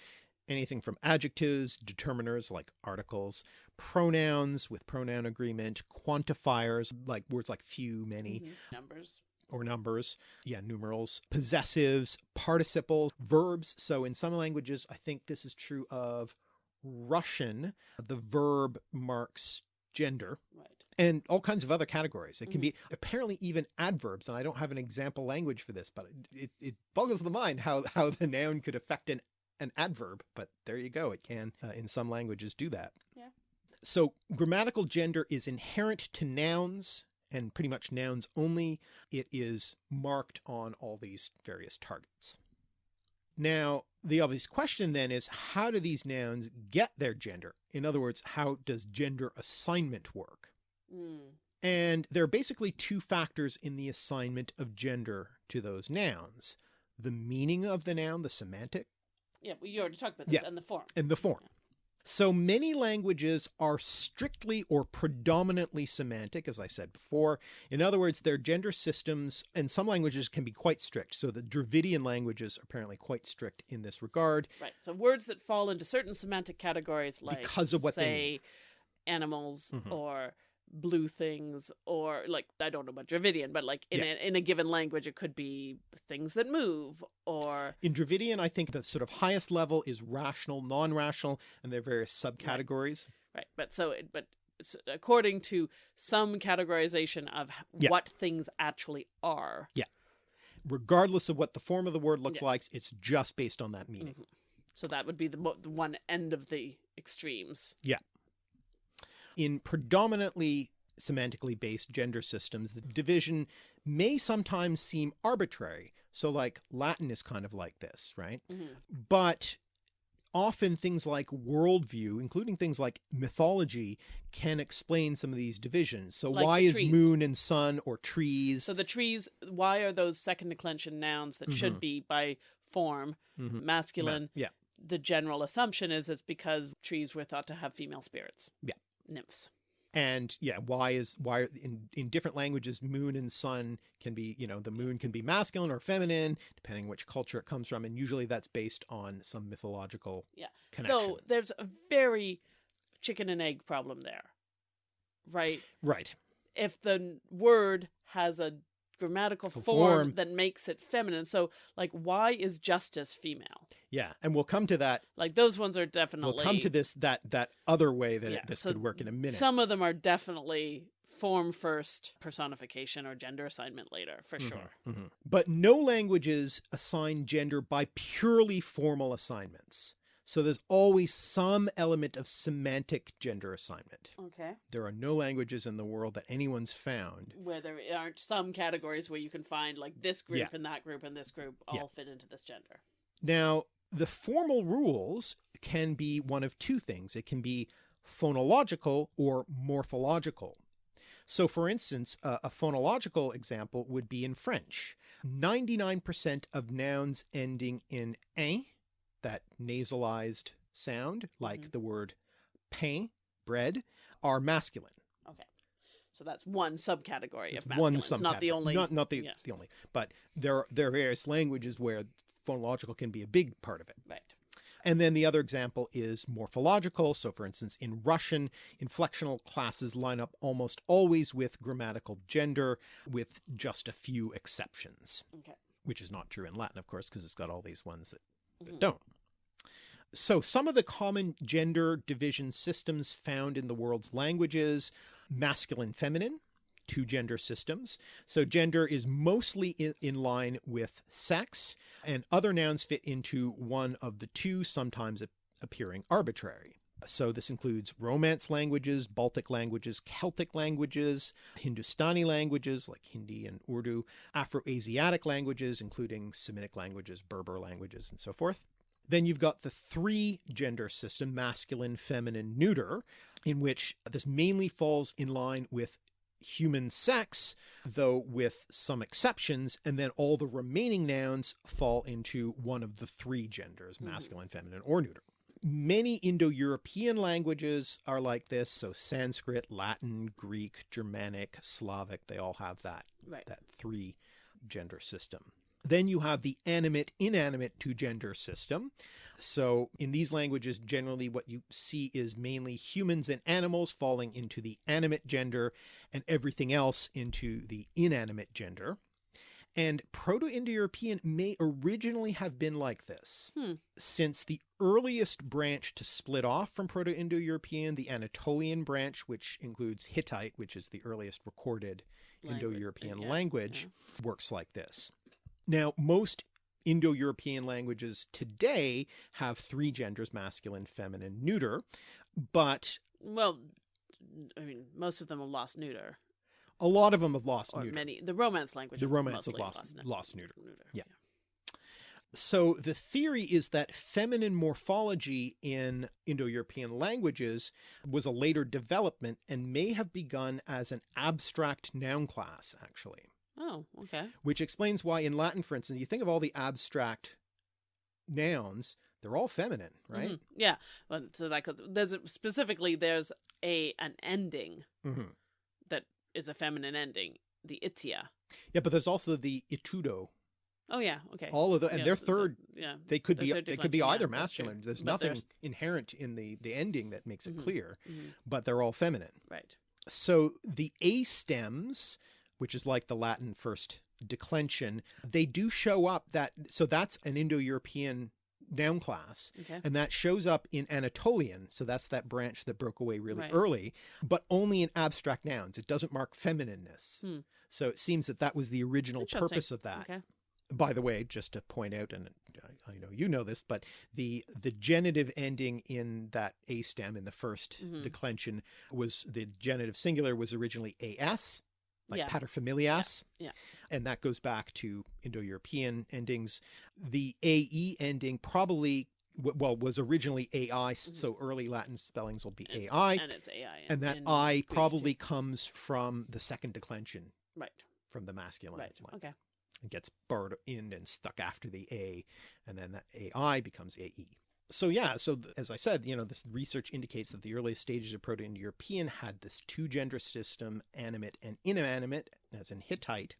anything from adjectives, determiners like articles, pronouns with pronoun agreement, quantifiers like words like few, many, Mhm. Numbers. or numbers. Yeah, numerals, possessives, participles, verbs. So in some languages, I think this is true of Russian, the verb marks gender Right. and all kinds of other categories. It can be apparently even adverbs, and I don't have an example language for this, but it, it boggles the mind how, how the noun could affect an, an adverb. But there you go. It can, uh, in some languages, do that. Yeah. So grammatical gender is inherent to nouns and pretty much nouns only. It is marked on all these various targets. Now, the obvious question then is how do these nouns get their gender? In other words, how does gender assignment work? Mm. And there are basically two factors in the assignment of gender to those nouns the meaning of the noun, the semantic, Yeah, well, you already talked about this Yeah. and the form. and the form. So many languages are strictly or predominantly semantic, as I said before. In other words, their gender systems, and some languages can be quite strict. So the Dravidian languages are apparently quite strict in this regard. Right. So words that fall into certain semantic categories, like Because of what they say, animals Mhm. or blue things, or like I don't know about Dravidian, but like in Yeah. a, in a given language, it could be things that move, or In Dravidian, I think the sort of highest level is rational, non-rational, and there are various subcategories. right. But so, it, but according to some categorization of Yeah. what things actually are, Yeah. Regardless of what the form of the word looks Yeah. like, it's just based on that meaning. Mhm. so that would be the, mo- the one end of the extremes. In predominantly semantically based gender systems, the division may sometimes seem arbitrary. So, like Latin is kind of like this, right? Mhm. But often things like worldview, including things like mythology, can explain some of these divisions. So Like why is moon and sun or trees? So the trees, why are those second declension nouns that should Mhm. be by form Mhm. masculine? yeah. The general assumption is it's because trees were thought to have female spirits. Yeah. Nymphs. and yeah why is why in in different languages moon and sun can be you know the moon can be masculine or feminine depending which culture it comes from and usually that's based on some mythological Yeah. connection Though there's a very chicken and egg problem there. Right? right If the word has a grammatical Form. form, that makes it feminine. So like why is justice female? yeah and we'll come to that Like those ones are definitely we'll come to this that that other way that Yeah, it, this so could work in a minute Some of them are definitely form first, personification or gender assignment later, for Mhm, sure. mhm. but no languages assign gender by purely formal assignments so there's always some element of semantic gender assignment Okay. there are no languages in the world that anyone's found Where there aren't some categories where you can find like this group Yeah. and that group and this group all Yeah. fit into this gender. Now, the formal rules can be one of two things. It can be phonological or morphological. So, for instance, a, a phonological example would be in French. 99% of nouns ending in "ein," that nasalized sound, like Mhm. the word pain, bread, are masculine. Okay. So that's one subcategory It's of masculine. one It's not the subcategory. only not not the, yeah. the only, but there there are various languages where phonological can be a big part of it. right. And then the other example is morphological. So, for instance, in Russian, inflectional classes line up almost always with grammatical gender, with just a few exceptions, Okay. which is not true in Latin, of course, because it's got all these ones that, Mhm. don't. So, some of the common gender division systems found in the world's languages masculine, feminine, two gender systems. So, gender is mostly in, in line with sex, and other nouns fit into one of the two, sometimes appearing arbitrary. So, this includes Romance languages, Baltic languages, Celtic languages, Hindustani languages like Hindi and Urdu, Afro Asiatic languages, including Semitic languages, Berber languages, and so forth. Then you've got the three gender system, masculine, feminine, neuter, in which this mainly falls in line with human sex, though with some exceptions, and then all the remaining nouns fall into one of the three genders, Mhm. masculine, feminine, or neuter. Many Indo European languages are like this, so Sanskrit, Latin, Greek, Germanic, Slavic, they all have that Right. that three gender system. Then you have the animate inanimate two gender system. So in these languages, generally what you see is mainly humans and animals falling into the animate gender and everything else into the inanimate gender. And Proto Indo European may originally have been like this. Hmm. Since the earliest branch to split off from Proto Indo European, the Anatolian branch, which includes Hittite, which is the earliest recorded Language, Indo European yeah, language, works like this. Now, most Indo European languages today have three genders masculine, feminine, neuter, but Well, I mean, most of them have lost neuter, a lot of them have lost or neuter. many. The Romance language. The Romance have lost- neu- lost neuter. neuter. Yeah. So the theory is that feminine morphology in Indo-European languages was a later development and may have begun as an abstract noun class, actually. Oh, okay. Which explains why in Latin, for instance, you think of all the abstract nouns, they're all feminine, right? Mhm. Yeah. Well, so that could, there's a, specifically there's a an ending Mhm. that is a feminine ending, the itia. Yeah, but there's also the itudo. Oh yeah. Okay. All of the, and Yeah, they're the- the- third. yeah. They could be they could be either yeah, masculine. There's But nothing there's- inherent in the the ending that makes it Mhm. clear, Mhm. but they're all feminine. Right. So the A stems, which is like the Latin first declension, they do show up that so that's an Indo-European noun class Okay. and that shows up in Anatolian. So that's that branch that broke away really Right. early, but only in abstract nouns. It doesn't mark feminineness. Hmm. So it seems that that was the original purpose of that Okay. by the way, just to point out, and I- I know you know this, but the the genitive ending in that a stem in the 1st Mhm. declension was the genitive singular was originally as, like Yeah. paterfamilias, Yeah. and that goes back to Indo-European endings. The ae ending probably well, was originally AI, s- mm-hmm. so early Latin spellings will be AI, and it's AI. in- and that I Greek too. probably comes from the second declension right, from the masculine right, one. okay, It gets barred in and stuck after the A, and then that AI becomes AE. So yeah, so as I said, you know, this research indicates that the earliest stages of Proto-Indo-European had this two-gender system, animate and inanimate, as in Hittite.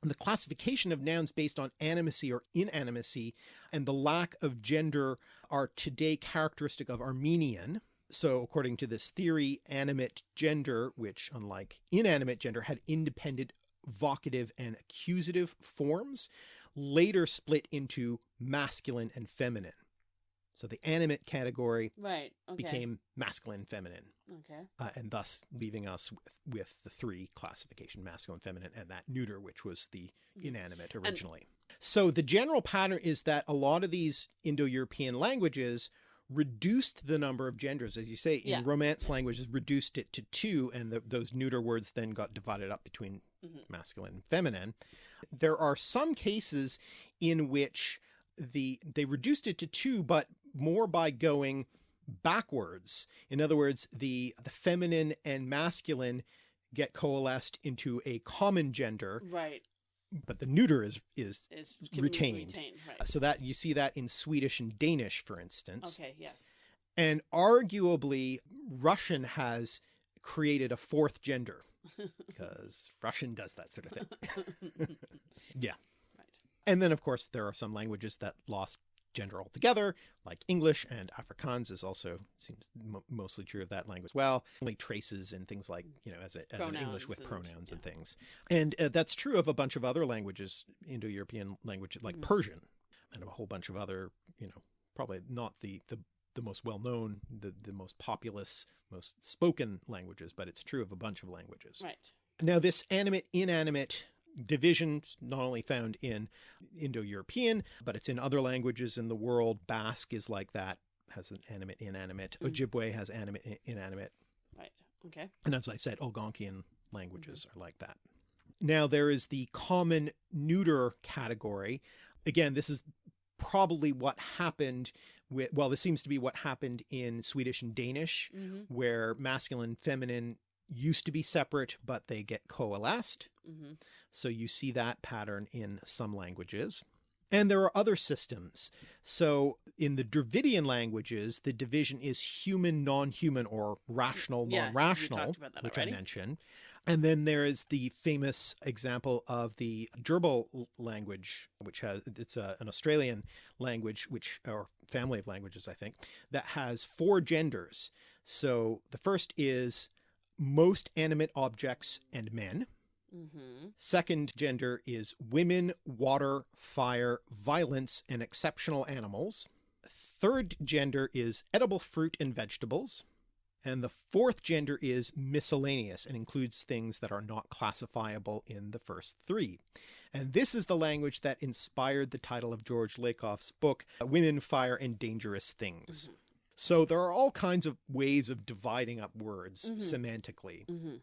And the classification of nouns based on animacy or inanimacy and the lack of gender are today characteristic of Armenian. So, according to this theory, animate gender, which unlike inanimate gender had independent vocative and accusative forms, later split into masculine and feminine. So the animate category right, okay, became masculine, feminine, okay, uh, and thus leaving us with, with the three classification masculine, feminine, and that neuter, which was the inanimate originally. so the general pattern is that a lot of these Indo European languages reduced the number of genders, as you say, in Yeah. Romance languages, reduced it to two, and the, those neuter words then got divided up between Mhm. masculine and feminine. There are some cases in which the they reduced it to two, but more by going backwards. In other words, the the feminine and masculine get coalesced into a common gender, right. but the neuter is is be Retained. retained, right? so that you see that in Swedish and Danish, for instance. Okay, yes, And arguably, Russian has created a fourth gender because Russian does that sort of thing. yeah. right, And then, of course, there are some languages that lost gender altogether, like English and Afrikaans is also seems mostly true of that language as well. Only traces and things like, you know, as, a, as an English with and- pronouns and things. And uh, that's true of a bunch of other languages, Indo-European languages like Mhm. Persian and a whole bunch of other, you know, probably not the, the, the most well-known, the, the most populous, most spoken languages, but it's true of a bunch of languages. right, Now, this animate inanimate division is not only found in Indo European, but it's in other languages in the world. Basque is like that, has an animate inanimate. Mm. Ojibwe has animate inanimate. right, okay, And as I said, Algonquian languages are like that. Now, there is the common neuter category. Again, this is probably what happened with, well, this seems to be what happened in Swedish and Danish mm-hmm, where masculine feminine used to be separate but they get coalesced. Mm-hmm, so you see that pattern in some languages. And there are other systems. So in the dravidian languages the division is human non-human or rational Yeah, non-rational talked about that which already. i mentioned. And then there is the famous example of the Dyirbal language which has it's a, an australian language which or family of languages i think that has four genders. So the first is most animate objects and men mm-hmm, Second gender is women, water, fire, violence, and exceptional animals. Third gender is edible fruit and vegetables. And the fourth gender is miscellaneous and includes things that are not classifiable in the first three. And this is the language that inspired the title of George Lakoff's book, Women, Fire, and Dangerous Things. So there are all kinds of ways of dividing up words Mhm. semantically mm-hmm,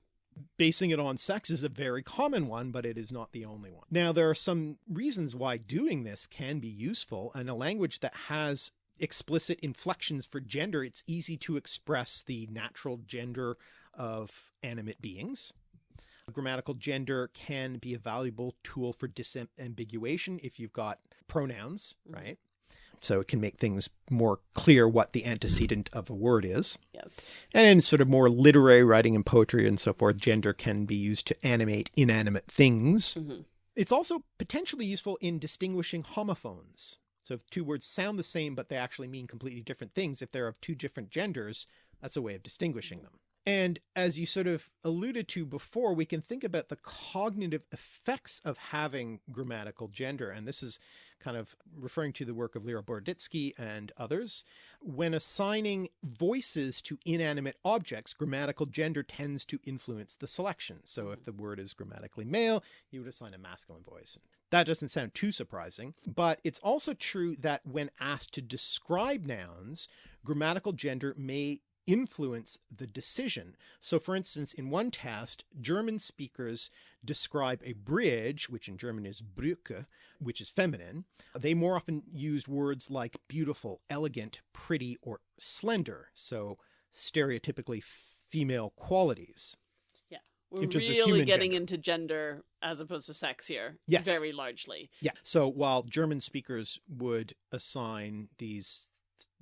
basing it on sex is a very common one, but it is not the only one. Now, there are some reasons why doing this can be useful, and a language that has explicit inflections for gender, it's easy to express the natural gender of animate beings. Grammatical gender can be a valuable tool for disambiguation if you've got pronouns, Mhm. right? So it can make things more clear what the antecedent of a word is. yes, And in sort of more literary writing and poetry and so forth, gender can be used to animate inanimate things. mm-hmm, It's also potentially useful in distinguishing homophones. So if two words sound the same, but they actually mean completely different things, if they're of two different genders, that's a way of distinguishing them. And as you sort of alluded to before, we can think about the cognitive effects of having grammatical gender. And this is kind of referring to the work of Lera Boroditsky and others. When assigning voices to inanimate objects, grammatical gender tends to influence the selection. So if the word is grammatically male, you would assign a masculine voice. That doesn't sound too surprising, but it's also true that when asked to describe nouns, grammatical gender may influence the decision. So, for instance, in one test, German speakers describe a bridge, which in German is Brücke, which is feminine. They more often used words like beautiful, elegant, pretty, or slender. So, stereotypically female qualities. Yeah. We're in terms of really getting gender. into gender as opposed to sex here. Yes. Very largely. Yeah. So while German speakers would assign these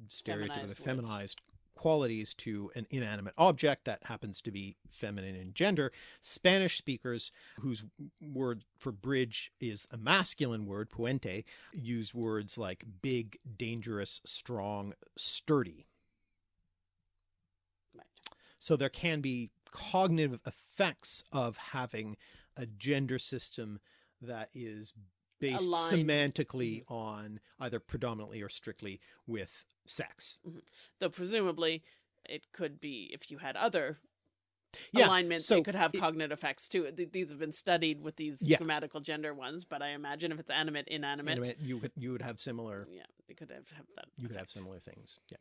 stereotypical Feminized feminized qualities to an inanimate object that happens to be feminine in gender, Spanish speakers whose word for bridge is a masculine word, puente, use words like big, dangerous, strong, sturdy. Right. So there can be cognitive effects of having a gender system that is based Aligned. semantically mm-hmm. on either predominantly or strictly with sex. Mm-hmm. Though presumably it could be if you had other Yeah, alignments, so it could have it- cognitive effects too. Th- These have been studied with these Yeah. grammatical gender ones, but I imagine if it's animate, inanimate, Animate, you could you would have similar yeah, it could have, have that. you could have similar things. Yeah.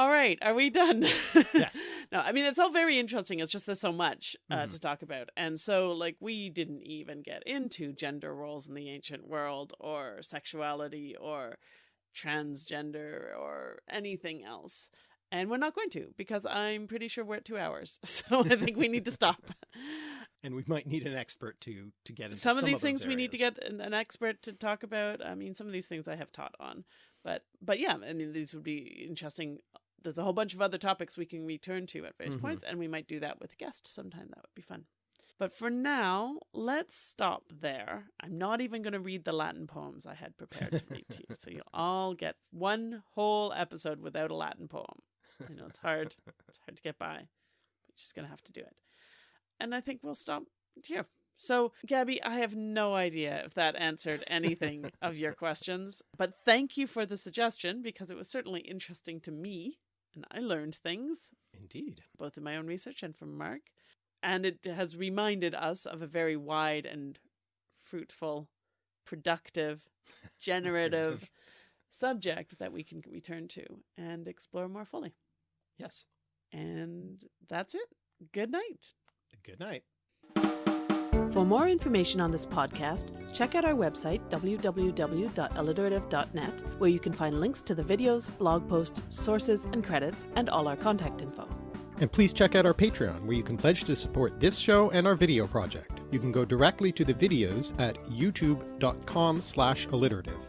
All right, are we done? Yes. no, I mean it's all very interesting. It's just there's so much uh, Mhm. to talk about, and so like we didn't even get into gender roles in the ancient world, or sexuality, or transgender, or anything else. And we're not going to because I'm pretty sure we're at two hours. So I think we need to stop. And we might need an expert to to get into some of these those things we need to get an, an expert to talk about. I mean, some of these things I have taught on, but but yeah, I mean, these would be interesting. There's a whole bunch of other topics we can return to at various Mhm. points, and we might do that with guests sometime. That would be fun. But for now, let's stop there. I'm not even going to read the Latin poems I had prepared to read to you, so you'll all get one whole episode without a Latin poem. I know it's hard. It's hard to get by. But just going to have to do it. And I think we'll stop here. So, Gabby, I have no idea if that answered anything of your questions, but thank you for the suggestion because it was certainly interesting to me and I learned things Indeed. both in my own research and from Mark. And it has reminded us of a very wide and fruitful, productive, generative subject that we can return to and explore more fully. Yes. And that's it. Good night. Good night. For more information on this podcast, check out our website, www.alliterative.net, where you can find links to the videos, blog posts, sources, and credits, and all our contact info. And please check out our Patreon, where you can pledge to support this show and our video project. You can go directly to the videos at youtube.com slash alliterative.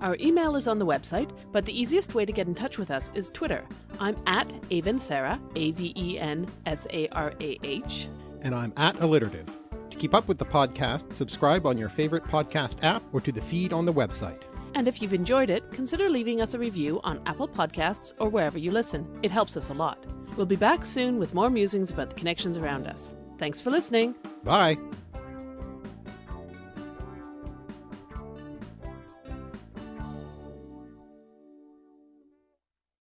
Our email is on the website, but the easiest way to get in touch with us is Twitter. I'm at Aven Sarah, A V E N S A R A H. And I'm at alliterative. To keep up with the podcast, subscribe on your favorite podcast app or to the feed on the website. And if you've enjoyed it, consider leaving us a review on Apple Podcasts or wherever you listen. It helps us a lot. We'll be back soon with more musings about the connections around us. Thanks for listening. Bye!